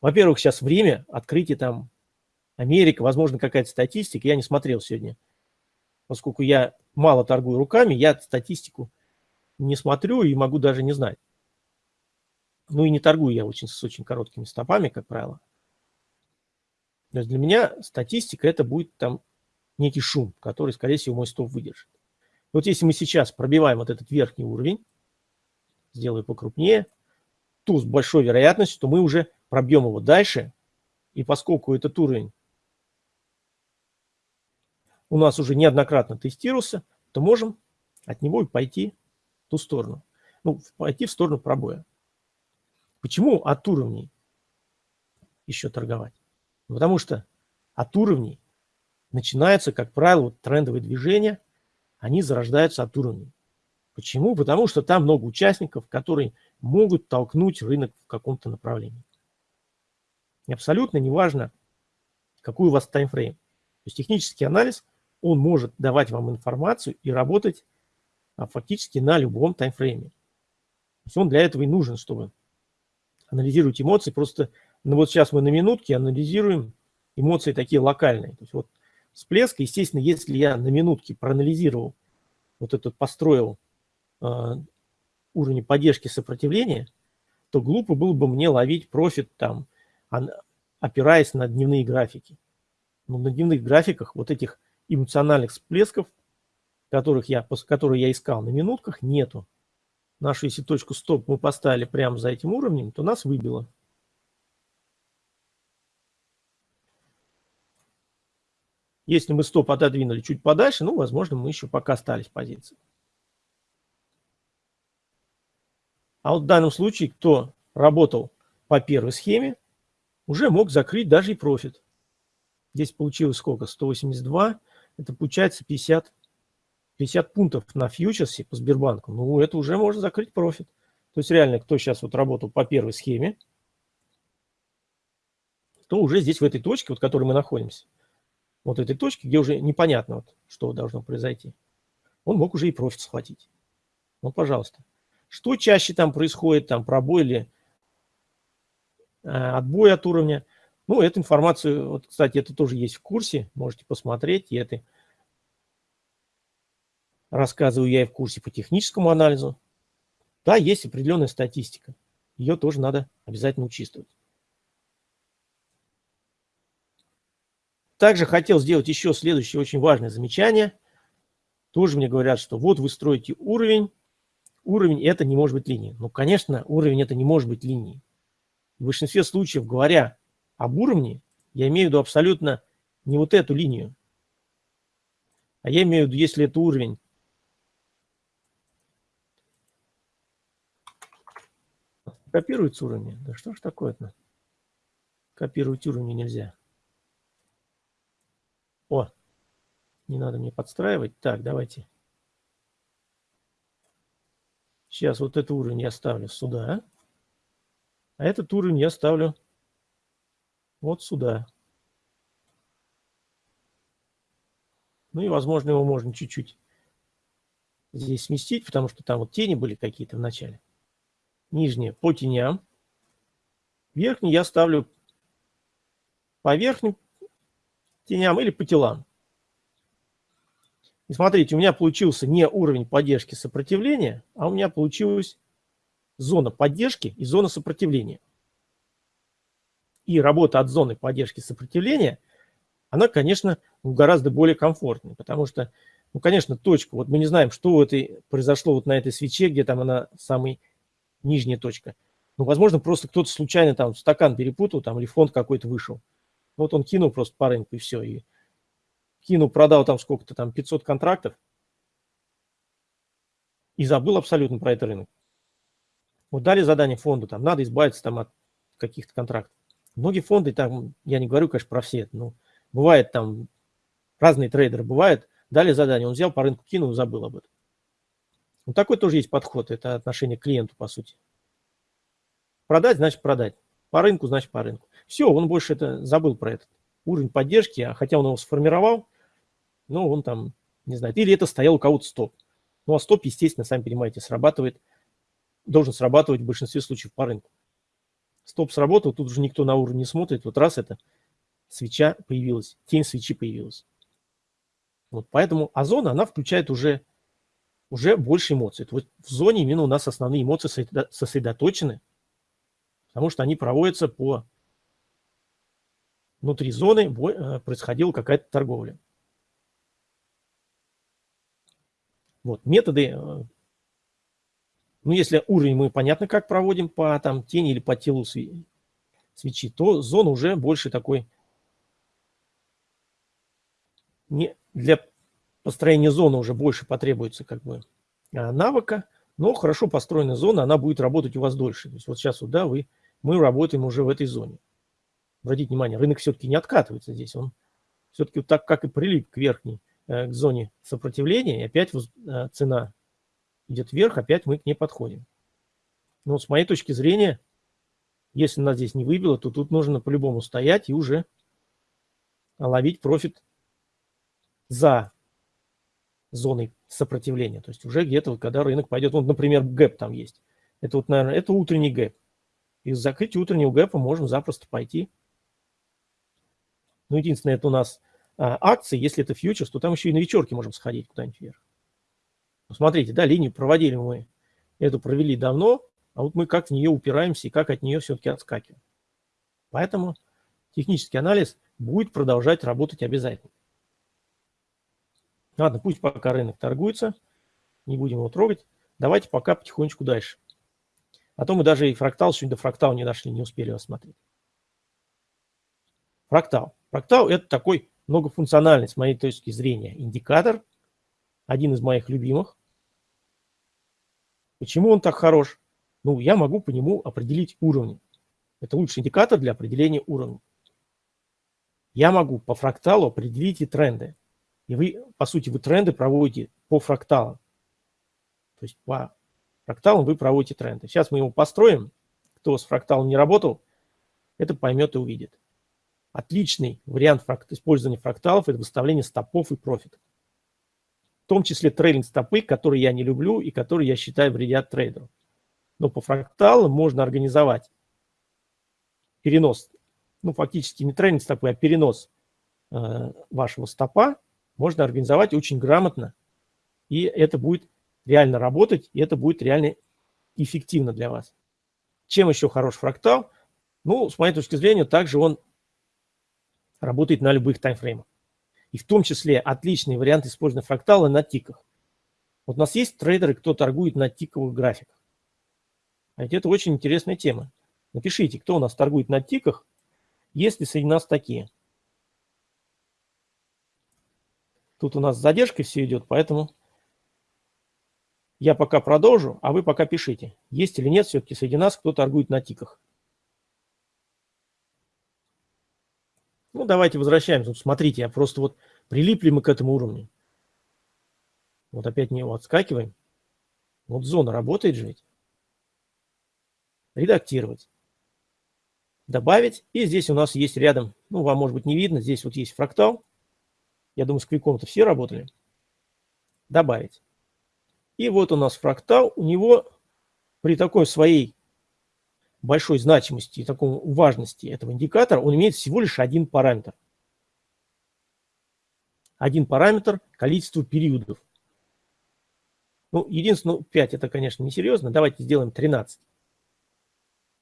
во-первых, сейчас время открытия там Америка, возможно, какая-то статистика, я не смотрел сегодня, поскольку я мало торгую руками, я статистику не смотрю и могу даже не знать. Ну и не торгую я очень, с очень короткими стопами, как правило. То есть для меня статистика это будет там некий шум, который, скорее всего, мой стоп выдержит. Вот если мы сейчас пробиваем вот этот верхний уровень, сделаю покрупнее, то с большой вероятностью, что мы уже пробьем его дальше. И поскольку этот уровень у нас уже неоднократно тестировался, то можем от него и пойти в ту сторону. Ну, пойти в сторону пробоя. Почему от уровней еще торговать? Потому что от уровней начинаются, как правило, вот трендовые движения, они зарождаются от уровней. Почему? Потому что там много участников, которые могут толкнуть рынок в каком-то направлении. И абсолютно неважно, какой у вас таймфрейм. То есть технический анализ, он может давать вам информацию и работать а, фактически на любом таймфрейме. То есть он для этого и нужен, чтобы анализировать эмоции. Просто ну вот сейчас мы на минутке анализируем эмоции такие локальные. То есть вот всплеск, естественно, если я на минутке проанализировал, вот этот построил э, уровень поддержки сопротивления, то глупо было бы мне ловить профит там, опираясь на дневные графики. Но на дневных графиках вот этих эмоциональных всплесков, которых я, которые я искал на минутках, нету. Нашу, если точку стоп мы поставили прямо за этим уровнем, то нас выбило. Если мы стоп отодвинули чуть подальше, ну, возможно, мы еще пока остались в позиции. А вот в данном случае, кто работал по первой схеме, уже мог закрыть даже и профит. Здесь получилось сколько? 182. Это получается 50, 50 пунктов на фьючерсе по Сбербанку. Ну, это уже можно закрыть профит. То есть реально, кто сейчас вот работал по первой схеме, то уже здесь в этой точке, вот в которой мы находимся, вот этой точки, где уже непонятно, вот, что должно произойти, он мог уже и профит схватить. Ну, пожалуйста. Что чаще там происходит, там пробой или э, отбой от уровня. Ну, эту информацию, вот, кстати, это тоже есть в курсе, можете посмотреть. И это рассказываю я и в курсе по техническому анализу. Да, есть определенная статистика. Ее тоже надо обязательно учитывать. Также хотел сделать еще следующее очень важное замечание. Тоже мне говорят, что вот вы строите уровень, уровень это не может быть линией. Ну, конечно, уровень это не может быть линией. В большинстве случаев, говоря об уровне, я имею в виду абсолютно не вот эту линию, а я имею в виду, если это уровень копируется уровни. Да что ж такое-то? Копировать уровни нельзя. О, не надо мне подстраивать. Так, давайте. Сейчас вот этот уровень я ставлю сюда. А этот уровень я ставлю вот сюда. Ну и, возможно, его можно чуть-чуть здесь сместить, потому что там вот тени были какие-то в начале. Нижние по теням. Верхний я ставлю по верхним теням или по телам. И смотрите, у меня получился не уровень поддержки сопротивления, а у меня получилась зона поддержки и зона сопротивления. И работа от зоны поддержки сопротивления, она, конечно, гораздо более комфортная, потому что, ну, конечно, точка, вот мы не знаем, что это произошло вот на этой свече, где там она самая нижняя точка. Ну, возможно, просто кто-то случайно там стакан перепутал, там, или фонд какой-то вышел. Вот он кинул просто по рынку и все, и кинул, продал там сколько-то, там 500 контрактов и забыл абсолютно про этот рынок. Вот дали задание фонду, там надо избавиться там от каких-то контрактов. Многие фонды, там, я не говорю, конечно, про все, но бывает там, разные трейдеры бывают, дали задание, он взял по рынку, кинул забыл об этом. Ну, такой тоже есть подход, это отношение к клиенту, по сути. Продать, значит продать. По рынку, значит по рынку. Все, он больше это забыл про этот уровень поддержки, а хотя он его сформировал, ну, он там, не знаю, или это стоял у кого-то стоп. Ну, а стоп, естественно, сами понимаете, срабатывает, должен срабатывать в большинстве случаев по рынку. Стоп сработал, тут уже никто на уровень не смотрит, вот раз это свеча появилась, тень свечи появилась. Вот поэтому озона, она включает уже, уже больше эмоций. Вот в зоне именно у нас основные эмоции сосредоточены, потому что они проводятся по внутри зоны э, происходила какая-то торговля. Вот, методы, э, ну, если уровень мы понятно как проводим по там тени или по телу свечи, то зона уже больше такой, не, для построения зоны уже больше потребуется как бы а, навыка, но хорошо построенная зона, она будет работать у вас дольше. То есть вот сейчас вот, да, вы, мы работаем уже в этой зоне. Обратите внимание, рынок все-таки не откатывается здесь, он все-таки так, как и прилип к верхней Э, к зоне сопротивления, и опять э, цена идет вверх, опять мы к ней подходим. Но с моей точки зрения, если нас здесь не выбило, то тут нужно по-любому стоять и уже ловить профит за зоной сопротивления. То есть уже где-то, когда рынок пойдет, вот, например, гэп там есть. Это вот, наверное, это утренний гэп. Из закрытия утреннего гэпа можно запросто пойти. Ну, единственное, это у нас а, акции, если это фьючерс, то там еще и на вечерке можем сходить куда-нибудь вверх. Смотрите, да, линию проводили мы, эту провели давно, а вот мы как в нее упираемся и как от нее все-таки отскакиваем. Поэтому технический анализ будет продолжать работать обязательно. Ладно, пусть пока рынок торгуется, не будем его трогать. Давайте пока потихонечку дальше. А то мы даже и фрактал, сегодня до фрактала не дошли, не успели рассмотреть. Фрактал. Фрактал – это такой многофункциональный, с моей точки зрения, индикатор. Один из моих любимых. Почему он так хорош? Ну, я могу по нему определить уровни. Это лучший индикатор для определения уровня. Я могу по фракталу определить и тренды. И вы, по сути, вы тренды проводите по фракталам. То есть по фракталам вы проводите тренды. Сейчас мы его построим. Кто с фракталом не работал, это поймет и увидит. Отличный вариант фракт, использования фракталов – это выставление стопов и профитов. В том числе трейлинг стопы, которые я не люблю и которые я считаю вредят трейдеру. Но по фракталам можно организовать перенос, ну фактически не трейлинг стопы, а перенос э, вашего стопа можно организовать очень грамотно. И это будет реально работать, и это будет реально эффективно для вас. Чем еще хорош фрактал? Ну, с моей точки зрения, также он работает на любых таймфреймах. И в том числе отличный вариант использования фрактала на тиках. Вот у нас есть трейдеры, кто торгует на тиковых графиках. А ведь это очень интересная тема. Напишите, кто у нас торгует на тиках, есть ли среди нас такие. Тут у нас с задержкой все идет, поэтому я пока продолжу, а вы пока пишите, есть или нет все-таки среди нас, кто торгует на тиках. Ну, давайте возвращаемся. Вот смотрите, я просто вот прилипли мы к этому уровню. Вот опять не отскакиваем. Вот зона работает же ведь. Редактировать. Добавить. И здесь у нас есть рядом, ну, вам может быть не видно, здесь вот есть фрактал. Я думаю, с квиком-то все работали. Добавить. И вот у нас фрактал. У него при такой своей большой значимости и такой важности этого индикатора, он имеет всего лишь один параметр. Один параметр – количество периодов. Ну, единственное, 5 ну, это, конечно, несерьезно. Давайте сделаем 13.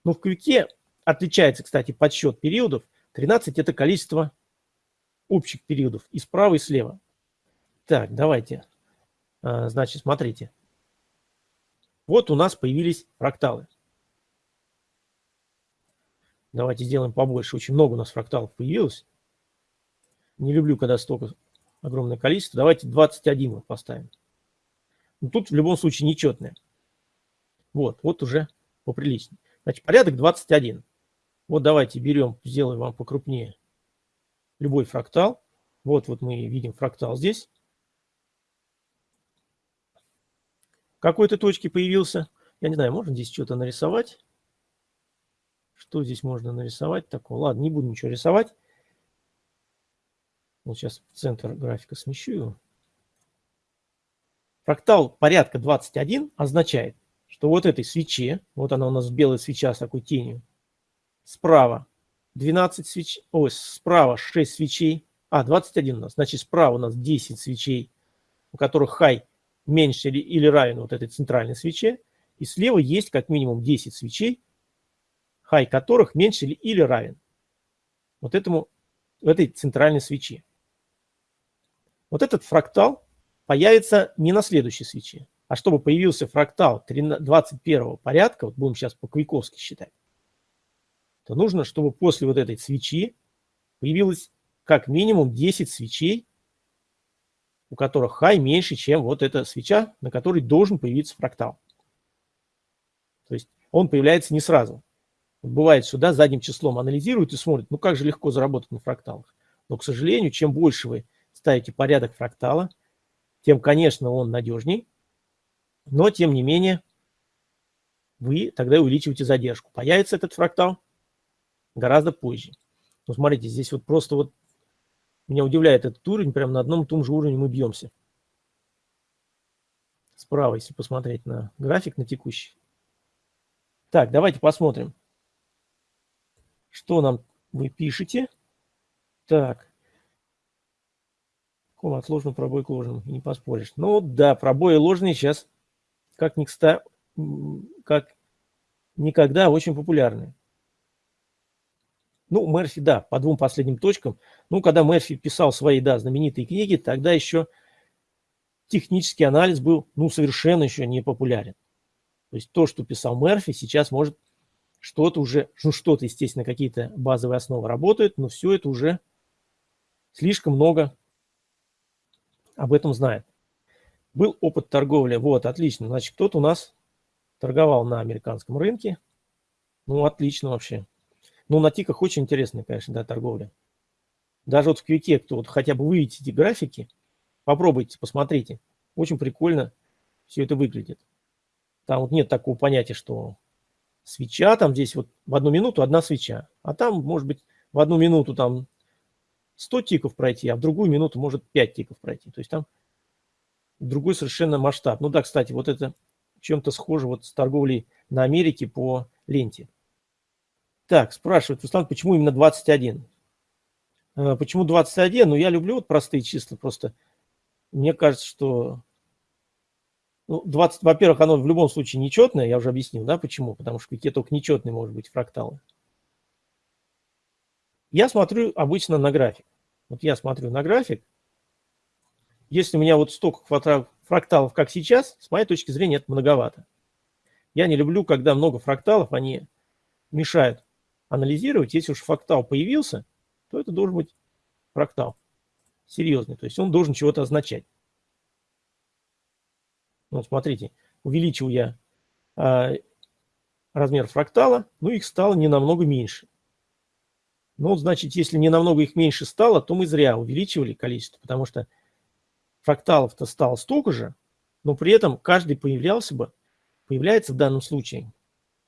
Но в квике отличается, кстати, подсчет периодов. 13 это количество общих периодов и справа, и слева. Так, давайте. А, значит, смотрите. Вот у нас появились фракталы. Давайте сделаем побольше. Очень много у нас фракталов появилось. Не люблю, когда столько огромное количество. Давайте 21 вот поставим. Но тут в любом случае нечетное. Вот, вот уже поприличнее. Значит, порядок 21. Вот давайте берем, сделаем вам покрупнее любой фрактал. Вот, вот мы видим фрактал здесь. В какой-то точке появился. Я не знаю, можно здесь что-то нарисовать. Что здесь можно нарисовать такого? Ладно, не буду ничего рисовать. Вот сейчас центр графика смещу его. Фрактал порядка 21 означает, что вот этой свече, вот она у нас белая свеча с такой тенью, справа 12 свечей, ой, справа 6 свечей, а, 21 у нас, значит справа у нас 10 свечей, у которых хай меньше или, или равен вот этой центральной свече, и слева есть как минимум 10 свечей, хай которых меньше или, или равен вот этому, этой центральной свечи. Вот этот фрактал появится не на следующей свече, а чтобы появился фрактал 21 порядка, вот будем сейчас по-квиковски считать, то нужно, чтобы после вот этой свечи появилось как минимум 10 свечей, у которых хай меньше, чем вот эта свеча, на которой должен появиться фрактал. То есть он появляется не сразу. Бывает, что да, задним числом анализируют и смотрят, ну как же легко заработать на фракталах. Но, к сожалению, чем больше вы ставите порядок фрактала, тем, конечно, он надежней, но, тем не менее, вы тогда увеличиваете задержку. Появится этот фрактал гораздо позже. Ну, смотрите, здесь вот просто вот меня удивляет этот уровень, прямо на одном и том же уровне мы бьемся. Справа, если посмотреть на график, на текущий. Так, давайте посмотрим. Что нам вы пишете? Так. Ком отложенный пробой к ложному, не поспоришь. Ну да, пробои ложные сейчас как, ни кста, как никогда очень популярны. Ну, Мерфи, да, по двум последним точкам. Ну, когда Мерфи писал свои, да, знаменитые книги, тогда еще технический анализ был, ну, совершенно еще не популярен. То есть то, что писал Мерфи, сейчас может что-то уже, ну что-то, естественно, какие-то базовые основы работают, но все это уже слишком много об этом знает. Был опыт торговли, вот, отлично, значит, кто-то у нас торговал на американском рынке, ну, отлично вообще. Ну, на тиках очень интересная, конечно, да, торговля. Даже вот в квике, кто вот хотя бы выведите эти графики, попробуйте, посмотрите. Очень прикольно все это выглядит. Там вот нет такого понятия, что свеча, там здесь вот в одну минуту одна свеча, а там может быть в одну минуту там 100 тиков пройти, а в другую минуту может 5 тиков пройти. То есть там другой совершенно масштаб. Ну да, кстати, вот это чем-то схоже вот с торговлей на Америке по ленте. Так, спрашивает Руслан, почему именно 21? Э, почему 21? Ну, я люблю вот простые числа просто. Мне кажется, что ну, 20, во-первых, оно в любом случае нечетное, я уже объяснил, да, почему, потому что какие только нечетные может быть фракталы. Я смотрю обычно на график. Вот я смотрю на график. Если у меня вот столько фракталов, как сейчас, с моей точки зрения, это многовато. Я не люблю, когда много фракталов, они мешают анализировать. Если уж фрактал появился, то это должен быть фрактал серьезный. То есть он должен чего-то означать. Вот смотрите, увеличил я э, размер фрактала, но их стало не намного меньше. Ну, значит, если не намного их меньше стало, то мы зря увеличивали количество, потому что фракталов-то стало столько же, но при этом каждый появлялся бы, появляется в данном случае,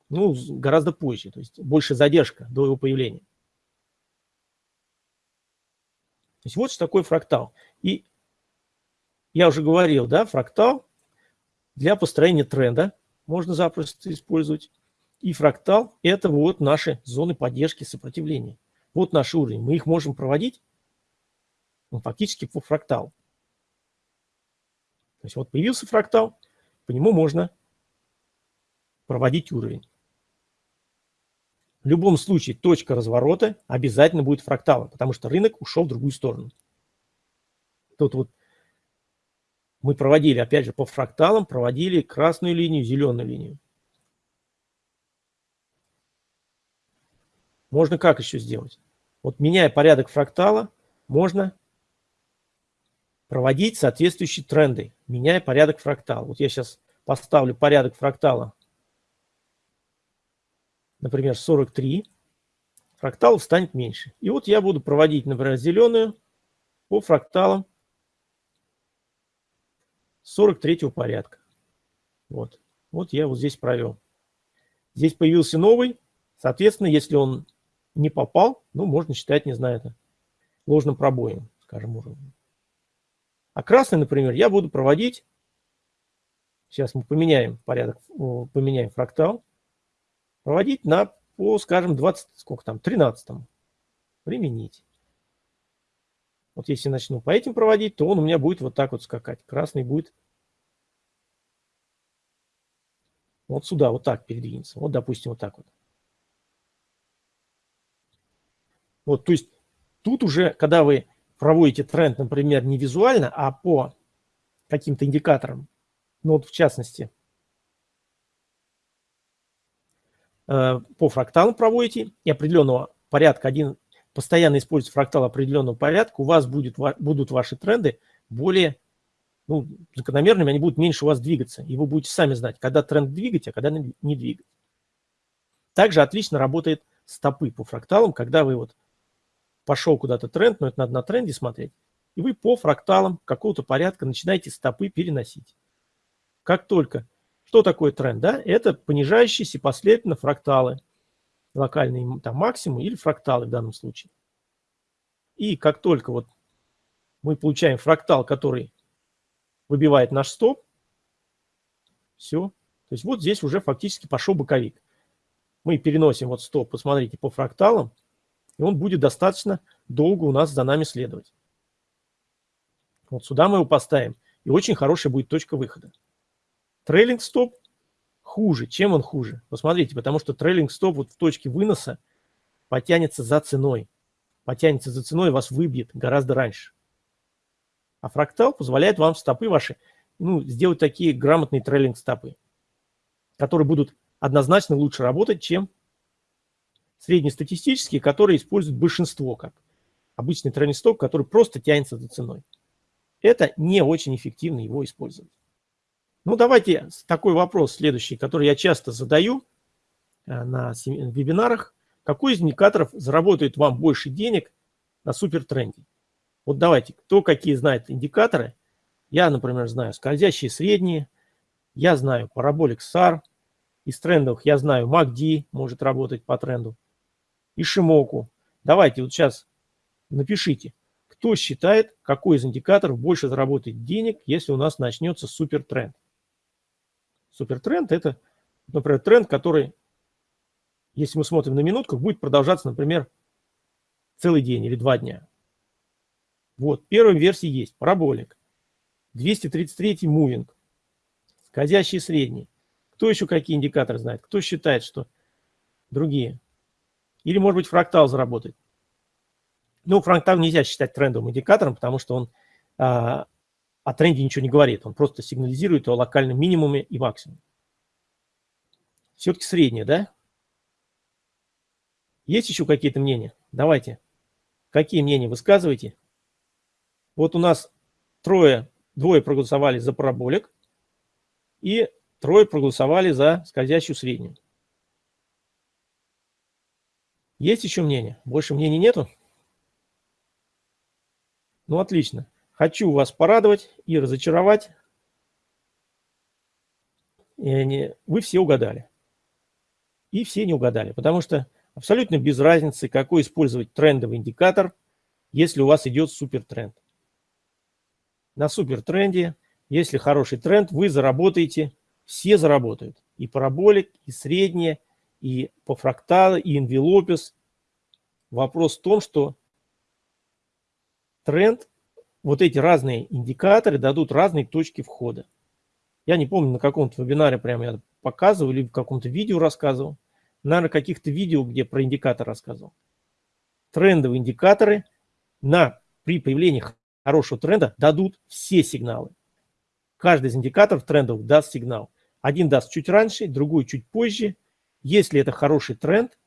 ну, гораздо позже, то есть больше задержка до его появления. То есть вот что такое фрактал. И я уже говорил, да, фрактал для построения тренда можно запросто использовать. И фрактал – это вот наши зоны поддержки сопротивления. Вот наш уровень. Мы их можем проводить ну, фактически по фракталу. То есть вот появился фрактал, по нему можно проводить уровень. В любом случае точка разворота обязательно будет фракталом, потому что рынок ушел в другую сторону. Тут вот мы проводили, опять же, по фракталам, проводили красную линию, зеленую линию. Можно как еще сделать? Вот меняя порядок фрактала, можно проводить соответствующие тренды, меняя порядок фрактала. Вот я сейчас поставлю порядок фрактала например, 43, фракталов станет меньше. И вот я буду проводить, например, зеленую по фракталам 43 порядка. Вот. Вот я вот здесь провел. Здесь появился новый. Соответственно, если он не попал, ну, можно считать, не знаю, это ложным пробоем, скажем, уровнем. А красный, например, я буду проводить. Сейчас мы поменяем порядок, поменяем фрактал проводить на, по, скажем, 20, сколько там, 13 применить. Вот если начну по этим проводить, то он у меня будет вот так вот скакать. Красный будет вот сюда, вот так передвинется. Вот, допустим, вот так вот. Вот, то есть тут уже, когда вы проводите тренд, например, не визуально, а по каким-то индикаторам, ну вот в частности, Э, по фракталам проводите и определенного порядка, один постоянно используется фрактал определенного порядка, у вас будет, будут ваши тренды более ну, закономерными, они будут меньше у вас двигаться. И вы будете сами знать, когда тренд двигать, а когда не двигать. Также отлично работает стопы по фракталам, когда вы вот пошел куда-то тренд, но это надо на тренде смотреть, и вы по фракталам какого-то порядка начинаете стопы переносить. Как только что такое тренд? Да? Это понижающиеся последовательно фракталы, локальные там, максимум или фракталы в данном случае. И как только вот мы получаем фрактал, который выбивает наш стоп, все. То есть вот здесь уже фактически пошел боковик. Мы переносим вот стоп, посмотрите, по фракталам, и он будет достаточно долго у нас за нами следовать. Вот сюда мы его поставим, и очень хорошая будет точка выхода. Трейлинг стоп хуже. Чем он хуже? Посмотрите, потому что трейлинг стоп вот в точке выноса потянется за ценой. Потянется за ценой, вас выбьет гораздо раньше. А фрактал позволяет вам стопы ваши ну, сделать такие грамотные трейлинг стопы, которые будут однозначно лучше работать, чем среднестатистические, которые используют большинство, как обычный трейлинг стоп, который просто тянется за ценой. Это не очень эффективно его использовать. Ну, давайте такой вопрос следующий, который я часто задаю э, на вебинарах. Какой из индикаторов заработает вам больше денег на супертренде? Вот давайте, кто какие знает индикаторы. Я, например, знаю скользящие средние, я знаю параболик SAR, из трендовых я знаю MACD может работать по тренду, и Шимоку. Давайте вот сейчас напишите, кто считает, какой из индикаторов больше заработает денег, если у нас начнется супертренд. Супертренд – это, например, тренд, который, если мы смотрим на минутках, будет продолжаться, например, целый день или два дня. Вот, первая версия есть, параболик. 233 мувинг, скользящий средний. Кто еще какие индикаторы знает? Кто считает, что другие? Или, может быть, фрактал заработает? Ну, фрактал нельзя считать трендовым индикатором, потому что он а, о тренде ничего не говорит. Он просто сигнализирует о локальном минимуме и максимуме. Все-таки среднее, да? Есть еще какие-то мнения? Давайте. Какие мнения высказывайте? Вот у нас трое, двое проголосовали за параболик и трое проголосовали за скользящую среднюю. Есть еще мнение? Больше мнений нету? Ну, отлично. Хочу вас порадовать и разочаровать. Вы все угадали. И все не угадали, потому что абсолютно без разницы, какой использовать трендовый индикатор, если у вас идет супертренд. На супертренде, если хороший тренд, вы заработаете, все заработают. И параболик, и среднее, и по фракталу, и инвелопис. Вопрос в том, что тренд, вот эти разные индикаторы дадут разные точки входа. Я не помню, на каком-то вебинаре прямо я показывал или в каком-то видео рассказывал. Наверное, каких-то видео, где про индикатор рассказывал. Трендовые индикаторы на, при появлении хорошего тренда дадут все сигналы. Каждый из индикаторов трендов даст сигнал. Один даст чуть раньше, другой чуть позже. Если это хороший тренд,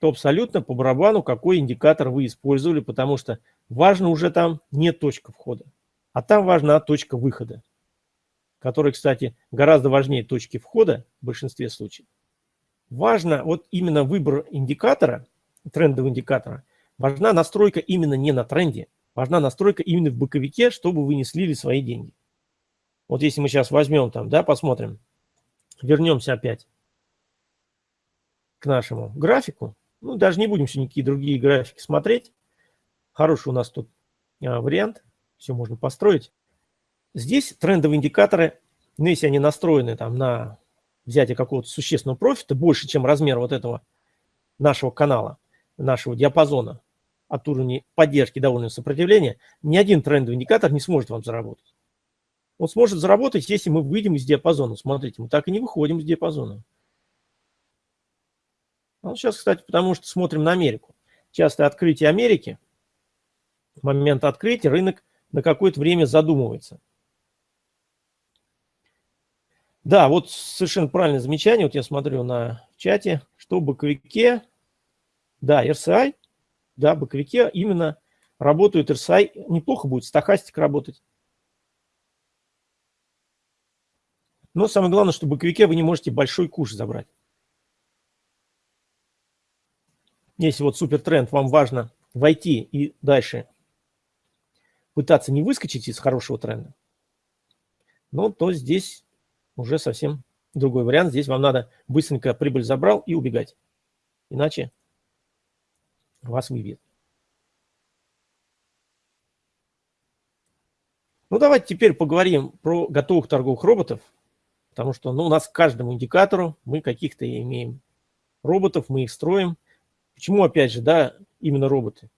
то абсолютно по барабану, какой индикатор вы использовали, потому что важно уже там не точка входа, а там важна точка выхода который, кстати, гораздо важнее точки входа в большинстве случаев. Важно вот именно выбор индикатора, трендового индикатора, важна настройка именно не на тренде, важна настройка именно в боковике, чтобы вы не слили свои деньги. Вот если мы сейчас возьмем там, да, посмотрим, вернемся опять к нашему графику, ну, даже не будем все никакие другие графики смотреть. Хороший у нас тут а, вариант, все можно построить. Здесь трендовые индикаторы, ну, если они настроены там на взятие какого-то существенного профита, больше, чем размер вот этого нашего канала, нашего диапазона от уровня поддержки до уровня сопротивления, ни один трендовый индикатор не сможет вам заработать. Он сможет заработать, если мы выйдем из диапазона. Смотрите, мы так и не выходим из диапазона. Ну, сейчас, кстати, потому что смотрим на Америку. Частое открытие Америки, в момент открытия рынок на какое-то время задумывается – да, вот совершенно правильное замечание. Вот я смотрю на чате, что в боковике, да, RSI, да, в боковике именно работают RSI. Неплохо будет стахастик работать. Но самое главное, что в боковике вы не можете большой куш забрать. Если вот супер тренд, вам важно войти и дальше пытаться не выскочить из хорошего тренда, ну, то здесь уже совсем другой вариант. Здесь вам надо быстренько прибыль забрал и убегать. Иначе вас выбьет. Ну, давайте теперь поговорим про готовых торговых роботов, потому что ну, у нас к каждому индикатору мы каких-то имеем роботов, мы их строим. Почему, опять же, да, именно роботы?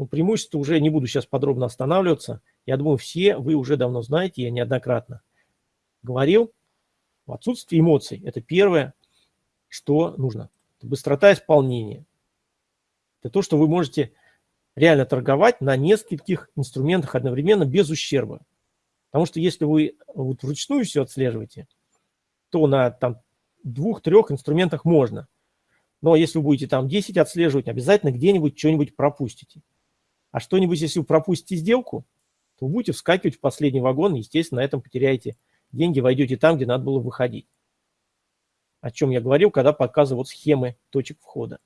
Ну, преимущество уже не буду сейчас подробно останавливаться. Я думаю, все вы уже давно знаете, я неоднократно говорил. Отсутствие эмоций – это первое, что нужно. Это быстрота исполнения. Это то, что вы можете реально торговать на нескольких инструментах одновременно без ущерба. Потому что если вы вот вручную все отслеживаете, то на там, двух-трех инструментах можно. Но если вы будете там 10 отслеживать, обязательно где-нибудь что-нибудь пропустите. А что-нибудь, если вы пропустите сделку, то будете вскакивать в последний вагон, естественно, на этом потеряете деньги войдете там, где надо было выходить. О чем я говорил, когда показывал схемы точек входа.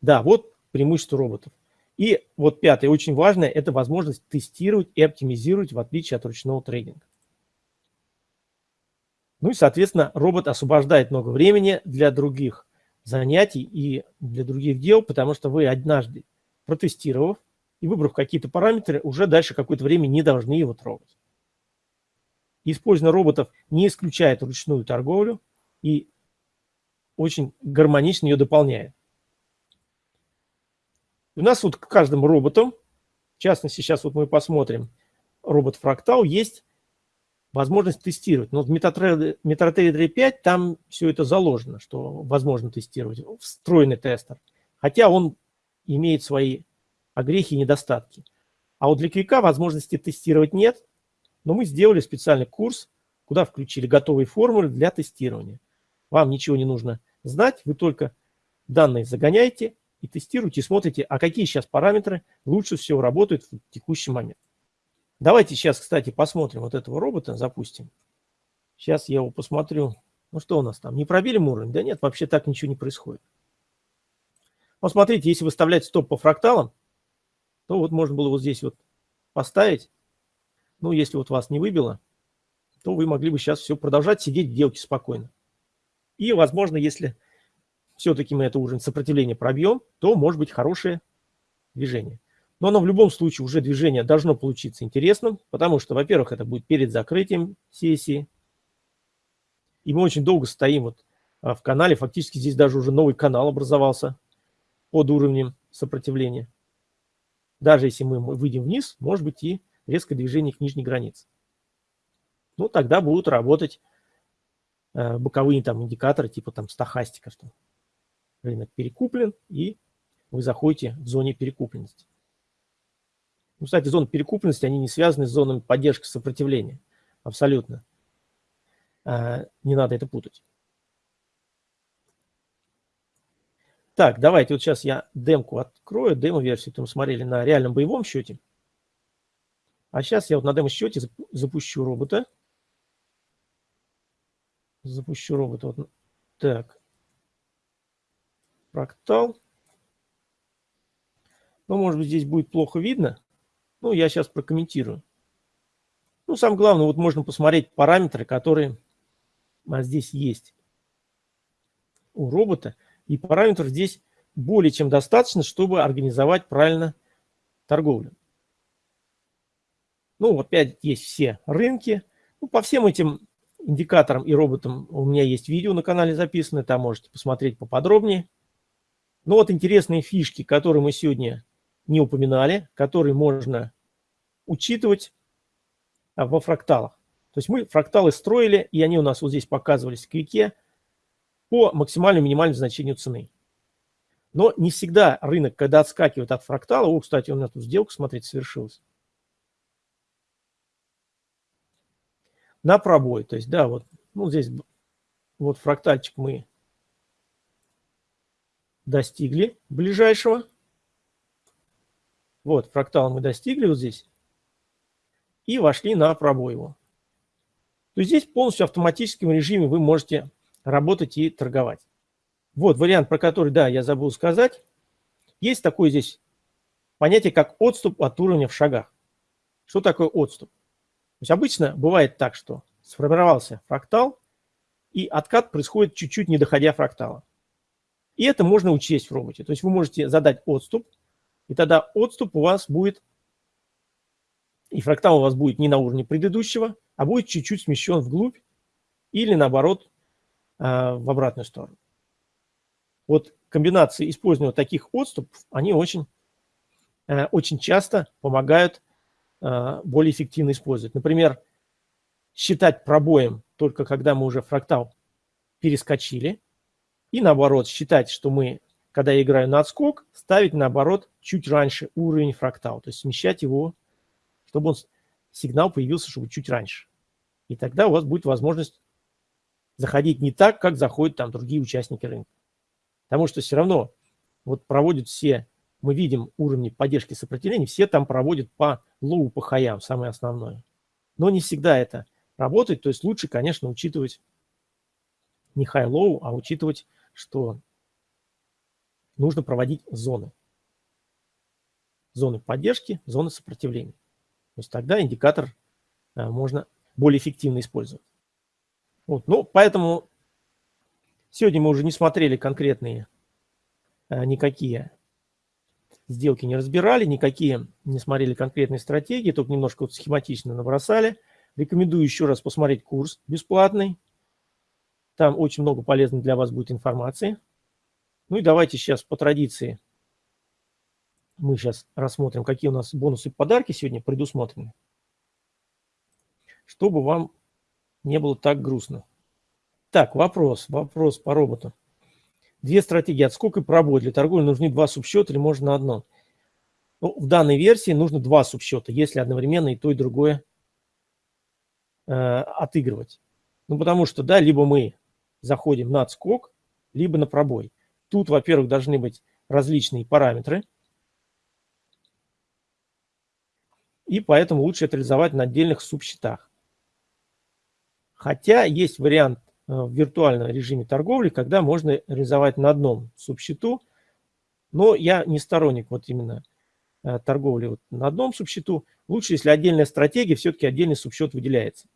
Да, вот преимущество роботов. И вот пятое, очень важное, это возможность тестировать и оптимизировать в отличие от ручного трейдинга. Ну и, соответственно, робот освобождает много времени для других занятий и для других дел, потому что вы однажды протестировав и выбрав какие-то параметры, уже дальше какое-то время не должны его трогать. Использование роботов не исключает ручную торговлю и очень гармонично ее дополняет. У нас вот к каждому роботу, в частности, сейчас вот мы посмотрим робот Фрактал, есть возможность тестировать. Но в MetaTrader 5 там все это заложено, что возможно тестировать, встроенный тестер. Хотя он имеет свои огрехи и недостатки. А вот для Квика возможности тестировать нет, но мы сделали специальный курс, куда включили готовые формулы для тестирования. Вам ничего не нужно знать, вы только данные загоняете и тестируете, и смотрите, а какие сейчас параметры лучше всего работают в текущий момент. Давайте сейчас, кстати, посмотрим вот этого робота, запустим. Сейчас я его посмотрю. Ну что у нас там, не пробили мы уровень? Да нет, вообще так ничего не происходит. Вот смотрите, если выставлять стоп по фракталам, то вот можно было вот здесь вот поставить. Ну, если вот вас не выбило, то вы могли бы сейчас все продолжать сидеть в делке спокойно. И, возможно, если все-таки мы это уровень сопротивления пробьем, то может быть хорошее движение. Но оно в любом случае уже движение должно получиться интересным, потому что, во-первых, это будет перед закрытием сессии. И мы очень долго стоим вот а, в канале, фактически здесь даже уже новый канал образовался под уровнем сопротивления. Даже если мы выйдем вниз, может быть и резкое движение к нижней границе. Ну, тогда будут работать э, боковые там индикаторы, типа там стахастика, что рынок перекуплен, и вы заходите в зоне перекупленности. Ну, кстати, зоны перекупленности, они не связаны с зонами поддержки сопротивления. Абсолютно. Э, не надо это путать. Так, давайте вот сейчас я демку открою, демо-версию, мы смотрели на реальном боевом счете. А сейчас я вот на демо-счете запущу робота. Запущу робота. Вот. Так. Фрактал. Ну, может быть, здесь будет плохо видно. Ну, я сейчас прокомментирую. Ну, самое главное, вот можно посмотреть параметры, которые а, здесь есть у робота. И параметров здесь более чем достаточно, чтобы организовать правильно торговлю. Ну, опять есть все рынки. Ну, по всем этим индикаторам и роботам у меня есть видео на канале записано, там можете посмотреть поподробнее. Но вот интересные фишки, которые мы сегодня не упоминали, которые можно учитывать а, во фракталах. То есть мы фракталы строили, и они у нас вот здесь показывались в квике по максимальному минимальному значению цены. Но не всегда рынок, когда отскакивает от фрактала, о, кстати, у меня тут сделка, смотрите, совершилась, на пробой. То есть, да, вот ну, здесь вот фрактальчик мы достигли ближайшего. Вот, фрактал мы достигли вот здесь. И вошли на пробой его. То здесь полностью в автоматическом режиме вы можете работать и торговать. Вот вариант, про который, да, я забыл сказать. Есть такое здесь понятие, как отступ от уровня в шагах. Что такое отступ? То есть обычно бывает так, что сформировался фрактал, и откат происходит чуть-чуть не доходя фрактала. И это можно учесть в роботе. То есть вы можете задать отступ, и тогда отступ у вас будет, и фрактал у вас будет не на уровне предыдущего, а будет чуть-чуть смещен вглубь или наоборот а, в обратную сторону. Вот комбинации использования таких отступов, они очень, э, очень часто помогают э, более эффективно использовать. Например, считать пробоем только когда мы уже фрактал перескочили, и наоборот считать, что мы, когда я играю на отскок, ставить наоборот чуть раньше уровень фрактал, то есть смещать его, чтобы он, сигнал появился, чтобы чуть раньше. И тогда у вас будет возможность заходить не так, как заходят там другие участники рынка. Потому что все равно вот проводят все, мы видим уровни поддержки сопротивления, все там проводят по low, по хаям, самое основное. Но не всегда это работает, то есть лучше, конечно, учитывать не high-low, а учитывать, что нужно проводить зоны. Зоны поддержки, зоны сопротивления. То есть тогда индикатор а, можно более эффективно использовать. Вот, ну, поэтому сегодня мы уже не смотрели конкретные а, никакие сделки не разбирали, никакие не смотрели конкретные стратегии, только немножко вот схематично набросали. Рекомендую еще раз посмотреть курс бесплатный. Там очень много полезной для вас будет информации. Ну и давайте сейчас по традиции мы сейчас рассмотрим, какие у нас бонусы и подарки сегодня предусмотрены, чтобы вам не было так грустно. Так, вопрос, вопрос по роботу. Две стратегии, отскок и пробой. Для торговли нужны два субсчета или можно одно? Ну, в данной версии нужно два субсчета, если одновременно и то, и другое э, отыгрывать. Ну, потому что, да, либо мы заходим на отскок, либо на пробой. Тут, во-первых, должны быть различные параметры, и поэтому лучше это реализовать на отдельных субсчетах. Хотя есть вариант э, в виртуальном режиме торговли, когда можно реализовать на одном субсчету, но я не сторонник вот именно э, торговли вот на одном субсчету. Лучше, если отдельная стратегия, все-таки отдельный субсчет выделяется.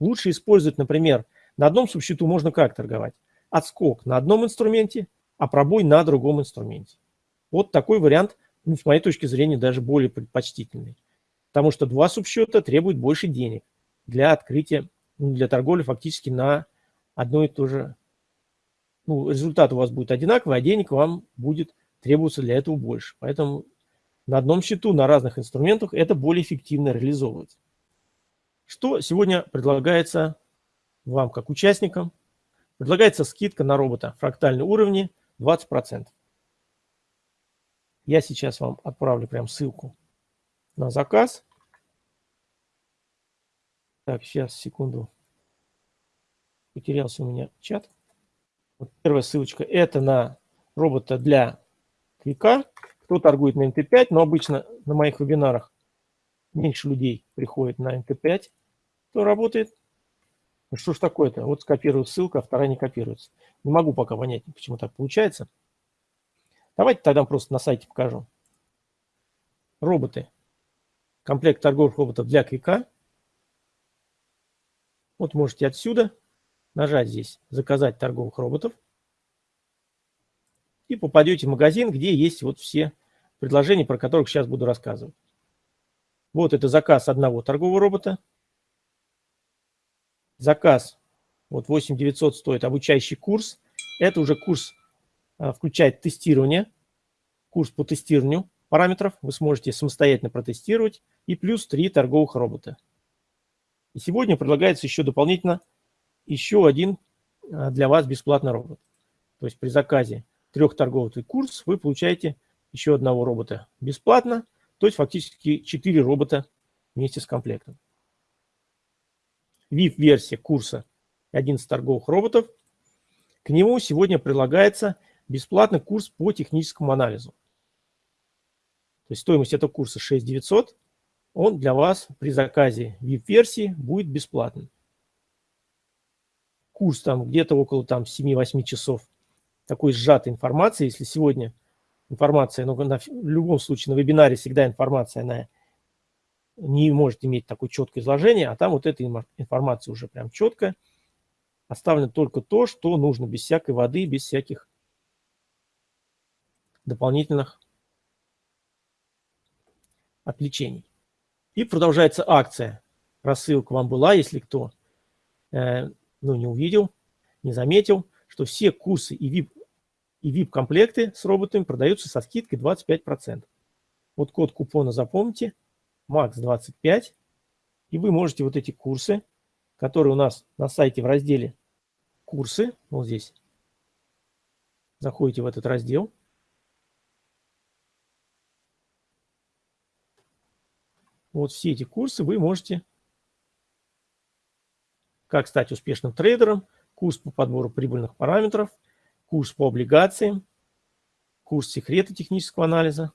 Лучше использовать, например, на одном субсчету можно как торговать? Отскок на одном инструменте, а пробой на другом инструменте. Вот такой вариант, ну, с моей точки зрения, даже более предпочтительный. Потому что два субсчета требуют больше денег для открытия, ну, для торговли фактически на одно и то же. Ну, результат у вас будет одинаковый, а денег вам будет требоваться для этого больше. Поэтому на одном счету, на разных инструментах это более эффективно реализовывать. Что сегодня предлагается вам как участникам? Предлагается скидка на робота фрактальные уровни 20%. Я сейчас вам отправлю прям ссылку на заказ. Так, сейчас, секунду. Потерялся у меня чат. Вот первая ссылочка. Это на робота для клика. Кто торгует на МТ5, но обычно на моих вебинарах меньше людей приходит на МТ5, кто работает. Ну что ж такое-то? Вот скопирую ссылку, а вторая не копируется. Не могу пока понять, почему так получается. Давайте тогда просто на сайте покажу. Роботы. Комплект торговых роботов для клика. Вот можете отсюда нажать здесь «Заказать торговых роботов». И попадете в магазин, где есть вот все предложения, про которых сейчас буду рассказывать. Вот это заказ одного торгового робота. Заказ, вот 8900 стоит обучающий курс. Это уже курс а, включает тестирование, курс по тестированию параметров. Вы сможете самостоятельно протестировать. И плюс 3 торговых робота. И сегодня предлагается еще дополнительно еще один а, для вас бесплатный робот. То есть при заказе трех торговых курс вы получаете еще одного робота бесплатно. То есть фактически 4 робота вместе с комплектом. VIP-версия курса 11 торговых роботов. К нему сегодня прилагается бесплатный курс по техническому анализу. То есть стоимость этого курса 6900. Он для вас при заказе VIP-версии будет бесплатным. Курс там где-то около там 7-8 часов такой сжатой информации. Если сегодня информация, но на, в любом случае на вебинаре всегда информация, она не может иметь такое четкое изложение, а там вот эта информация уже прям четко. Оставлено только то, что нужно, без всякой воды, без всяких дополнительных отвлечений. И продолжается акция. Рассылка вам была, если кто э, ну, не увидел, не заметил, что все курсы и VIP и VIP-комплекты с роботами продаются со скидкой 25%. Вот код купона запомните, MAX25, и вы можете вот эти курсы, которые у нас на сайте в разделе «Курсы», вот здесь, заходите в этот раздел, вот все эти курсы вы можете, как стать успешным трейдером, курс по подбору прибыльных параметров – курс по облигациям, курс секрета технического анализа,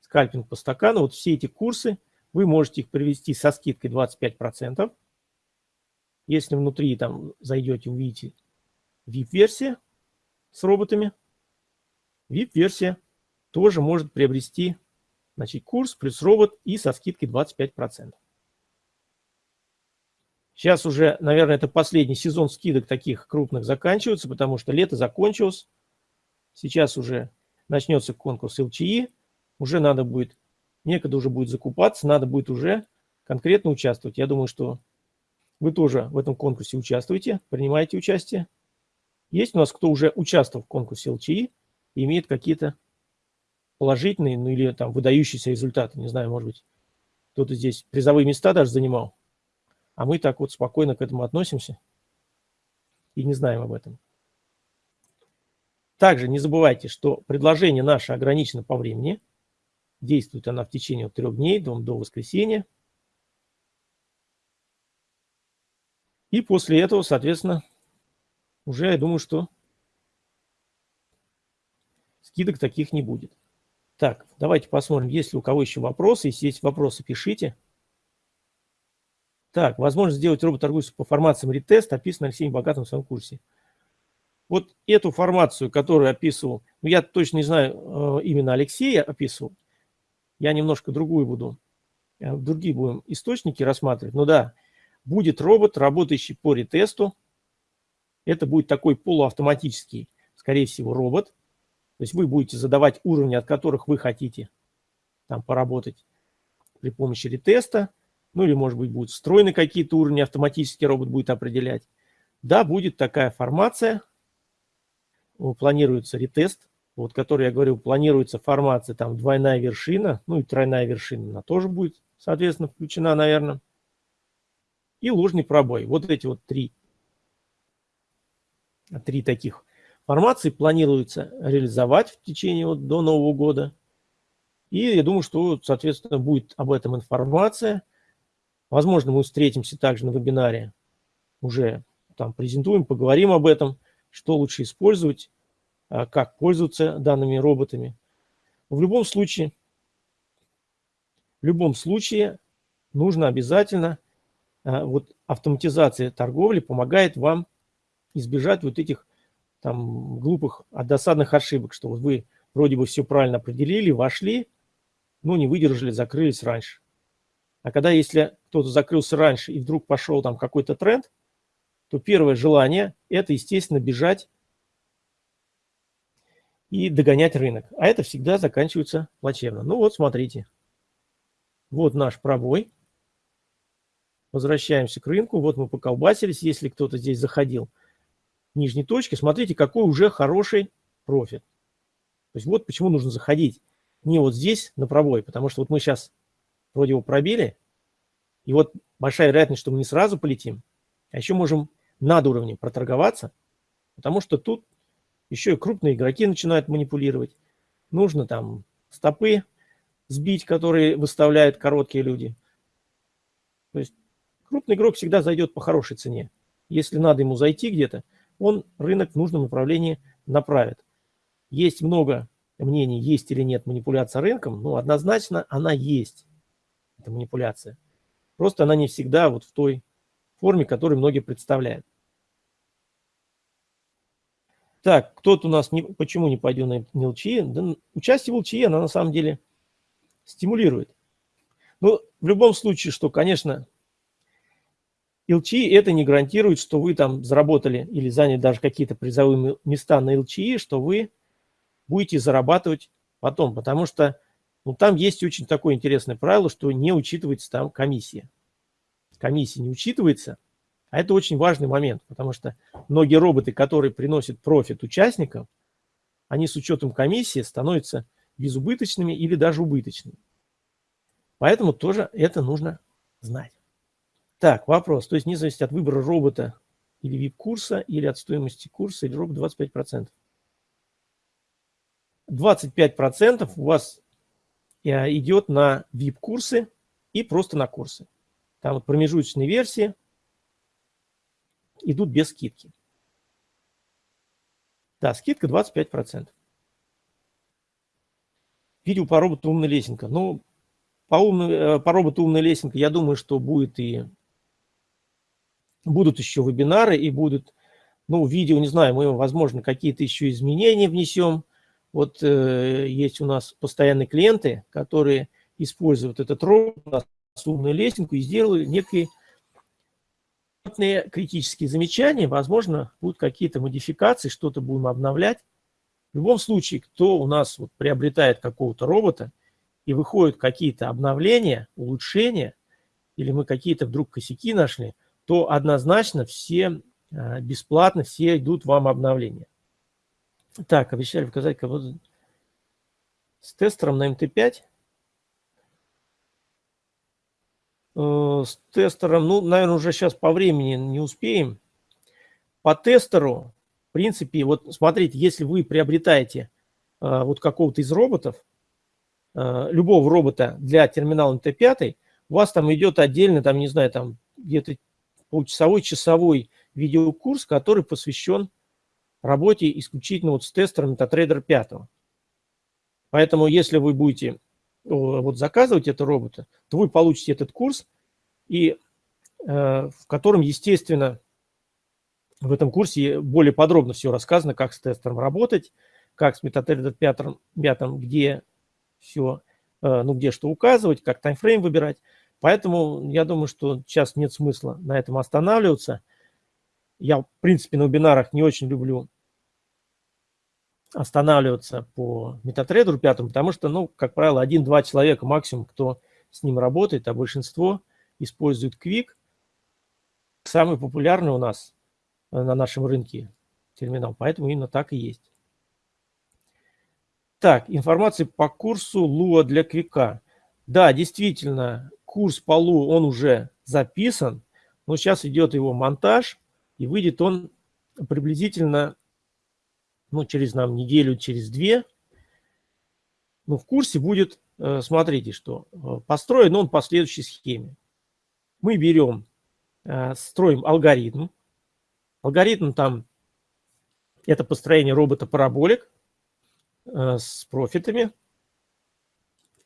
скальпинг по стакану. Вот все эти курсы, вы можете их привести со скидкой 25%. Если внутри там зайдете, увидите VIP-версия с роботами. VIP-версия тоже может приобрести значит, курс плюс робот и со скидкой 25%. Сейчас уже, наверное, это последний сезон скидок таких крупных заканчивается, потому что лето закончилось. Сейчас уже начнется конкурс ЛЧИ. Уже надо будет, некогда уже будет закупаться, надо будет уже конкретно участвовать. Я думаю, что вы тоже в этом конкурсе участвуете, принимаете участие. Есть у нас кто уже участвовал в конкурсе ЛЧИ и имеет какие-то положительные, ну или там выдающиеся результаты. Не знаю, может быть, кто-то здесь призовые места даже занимал. А мы так вот спокойно к этому относимся и не знаем об этом. Также не забывайте, что предложение наше ограничено по времени. Действует она в течение трех дней до, до воскресенья. И после этого, соответственно, уже, я думаю, что скидок таких не будет. Так, давайте посмотрим, есть ли у кого еще вопросы. Если есть вопросы, пишите. Так, возможно сделать робот-торгующий по формациям ретест, описан Алексеем Богатым в своем курсе. Вот эту формацию, которую описывал, ну я точно не знаю, э, именно Алексея описывал, я немножко другую буду, э, другие будем источники рассматривать. Но да, будет робот, работающий по ретесту. Это будет такой полуавтоматический, скорее всего, робот. То есть вы будете задавать уровни, от которых вы хотите там поработать при помощи ретеста. Ну или, может быть, будут встроены какие-то уровни, автоматически робот будет определять. Да, будет такая формация. Планируется ретест, вот который я говорил, планируется формация, там двойная вершина, ну и тройная вершина, она тоже будет, соответственно, включена, наверное. И ложный пробой. Вот эти вот три, три таких формации планируется реализовать в течение вот до Нового года. И я думаю, что, соответственно, будет об этом информация. Возможно, мы встретимся также на вебинаре, уже там презентуем, поговорим об этом, что лучше использовать, как пользоваться данными роботами. В любом случае, в любом случае нужно обязательно, а, вот автоматизация торговли помогает вам избежать вот этих там глупых, досадных ошибок, что вот вы вроде бы все правильно определили, вошли, но не выдержали, закрылись раньше. А когда если кто-то закрылся раньше и вдруг пошел там какой-то тренд, то первое желание – это, естественно, бежать и догонять рынок. А это всегда заканчивается плачевно. Ну вот, смотрите. Вот наш пробой. Возвращаемся к рынку. Вот мы поколбасились, если кто-то здесь заходил нижней точки. Смотрите, какой уже хороший профит. То есть вот почему нужно заходить не вот здесь на пробой, потому что вот мы сейчас вроде его пробили, и вот большая вероятность, что мы не сразу полетим, а еще можем над уровнем проторговаться, потому что тут еще и крупные игроки начинают манипулировать. Нужно там стопы сбить, которые выставляют короткие люди. То есть крупный игрок всегда зайдет по хорошей цене. Если надо ему зайти где-то, он рынок в нужном направлении направит. Есть много мнений, есть или нет манипуляция рынком, но однозначно она есть, эта манипуляция. Просто она не всегда вот в той форме, которую многие представляют. Так, кто-то у нас, не, почему не пойдет на ЛЧИ? Да, участие в ЛЧИ, она на самом деле стимулирует. Ну, в любом случае, что, конечно, ЛЧИ это не гарантирует, что вы там заработали или заняли даже какие-то призовые места на ЛЧИ, что вы будете зарабатывать потом, потому что ну, там есть очень такое интересное правило, что не учитывается там комиссия. Комиссия не учитывается – а это очень важный момент, потому что многие роботы, которые приносят профит участникам, они с учетом комиссии становятся безубыточными или даже убыточными. Поэтому тоже это нужно знать. Так, вопрос. То есть не зависит от выбора робота или VIP-курса, или от стоимости курса, или робот 25%. 25% у вас э, идет на VIP-курсы и просто на курсы. Там вот промежуточные версии – идут без скидки. Да, скидка 25%. Видео по роботу «Умная лесенка». Ну, по, умной, э, по роботу «Умная лесенка» я думаю, что будет и будут еще вебинары и будут, ну, видео, не знаю, мы, возможно, какие-то еще изменения внесем. Вот э, есть у нас постоянные клиенты, которые используют этот робот, умную лесенку и сделали некий критические замечания, возможно, будут какие-то модификации, что-то будем обновлять. В любом случае, кто у нас вот приобретает какого-то робота и выходят какие-то обновления, улучшения, или мы какие-то вдруг косяки нашли, то однозначно все а, бесплатно, все идут вам обновления. Так, обещали показать кого-то с тестером на МТ-5. Э, с тестером, ну, наверное, уже сейчас по времени не успеем. По тестеру, в принципе, вот смотрите, если вы приобретаете э, вот какого-то из роботов, э, любого робота для терминала МТ-5, у вас там идет отдельно, там, не знаю, там где-то получасовой, часовой видеокурс, который посвящен работе исключительно вот с тестером MetaTrader 5. Поэтому если вы будете вот заказывать это робота, то вы получите этот курс, и, э, в котором, естественно, в этом курсе более подробно все рассказано, как с тестером работать, как с MetaTrader 5, 5 где все, э, ну где что указывать, как таймфрейм выбирать. Поэтому я думаю, что сейчас нет смысла на этом останавливаться. Я, в принципе, на вебинарах не очень люблю останавливаться по метатрейдеру пятому, потому что, ну, как правило, один-два человека максимум, кто с ним работает, а большинство использует Quick. Самый популярный у нас э, на нашем рынке терминал, поэтому именно так и есть. Так, информация по курсу Луа для Квика. Да, действительно, курс по Лу, он уже записан, но сейчас идет его монтаж, и выйдет он приблизительно ну, через нам неделю, через две. Ну, в курсе будет, э, смотрите, что э, построен он по следующей схеме. Мы берем, э, строим алгоритм. Алгоритм там, это построение робота-параболик с профитами.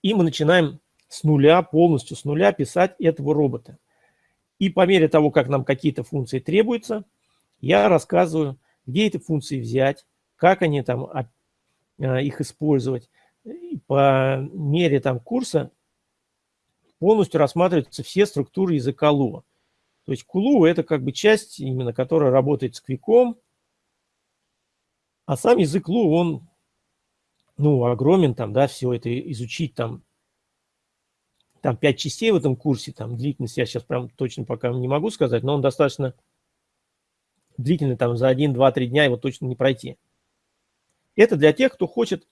И мы начинаем с нуля, полностью с нуля писать этого робота. И по мере того, как нам какие-то функции требуются, я рассказываю, где эти функции взять, как они там а, их использовать. По мере там курса полностью рассматриваются все структуры языка Lua. То есть Кулу это как бы часть, именно которая работает с квиком, а сам язык Лу, он ну, огромен, там, да, все это изучить, там, там пять частей в этом курсе, там, длительность я сейчас прям точно пока не могу сказать, но он достаточно длительный, там, за один, два, три дня его точно не пройти. Это для тех, кто хочет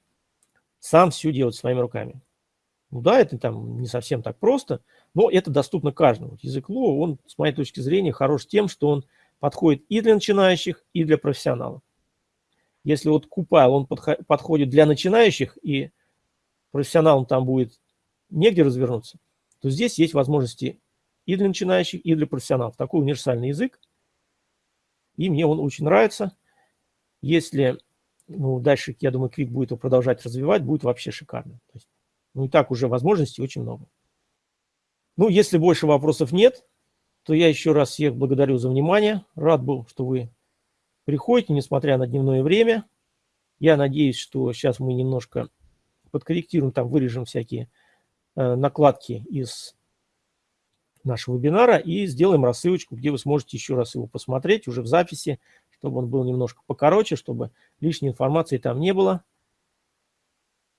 сам все делать своими руками. Ну да, это там не совсем так просто, но это доступно каждому. Язык Lua, он, с моей точки зрения, хорош тем, что он подходит и для начинающих, и для профессионалов. Если вот Купайл, он подходит для начинающих, и профессионалам там будет негде развернуться, то здесь есть возможности и для начинающих, и для профессионалов. Такой универсальный язык, и мне он очень нравится. Если ну, дальше, я думаю, Quick будет его продолжать развивать, будет вообще шикарно. То есть, ну, и так уже возможностей очень много. Ну, если больше вопросов нет, то я еще раз всех благодарю за внимание. Рад был, что вы приходите, несмотря на дневное время. Я надеюсь, что сейчас мы немножко подкорректируем, там вырежем всякие э, накладки из нашего вебинара и сделаем рассылочку, где вы сможете еще раз его посмотреть уже в записи, чтобы он был немножко покороче, чтобы лишней информации там не было.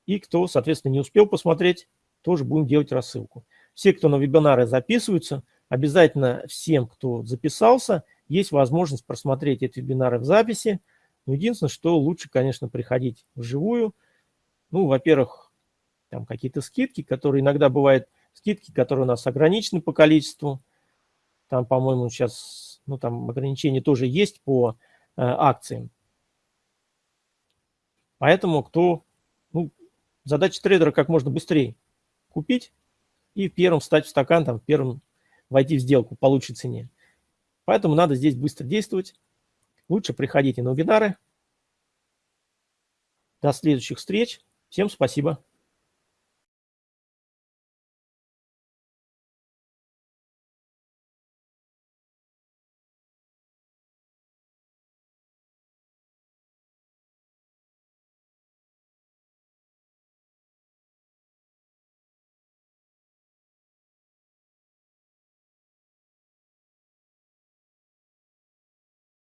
И кто, соответственно, не успел посмотреть, тоже будем делать рассылку. Все, кто на вебинары записываются, обязательно всем, кто записался, есть возможность просмотреть эти вебинары в записи. Но единственное, что лучше, конечно, приходить вживую. Ну, во-первых, там какие-то скидки, которые иногда бывают скидки, которые у нас ограничены по количеству. Там, по-моему, сейчас, ну, там ограничения тоже есть по акциям. Поэтому кто, ну, задача трейдера как можно быстрее купить и первым встать в стакан, там, первым войти в сделку по лучшей цене. Поэтому надо здесь быстро действовать. Лучше приходите на вебинары. До следующих встреч. Всем спасибо.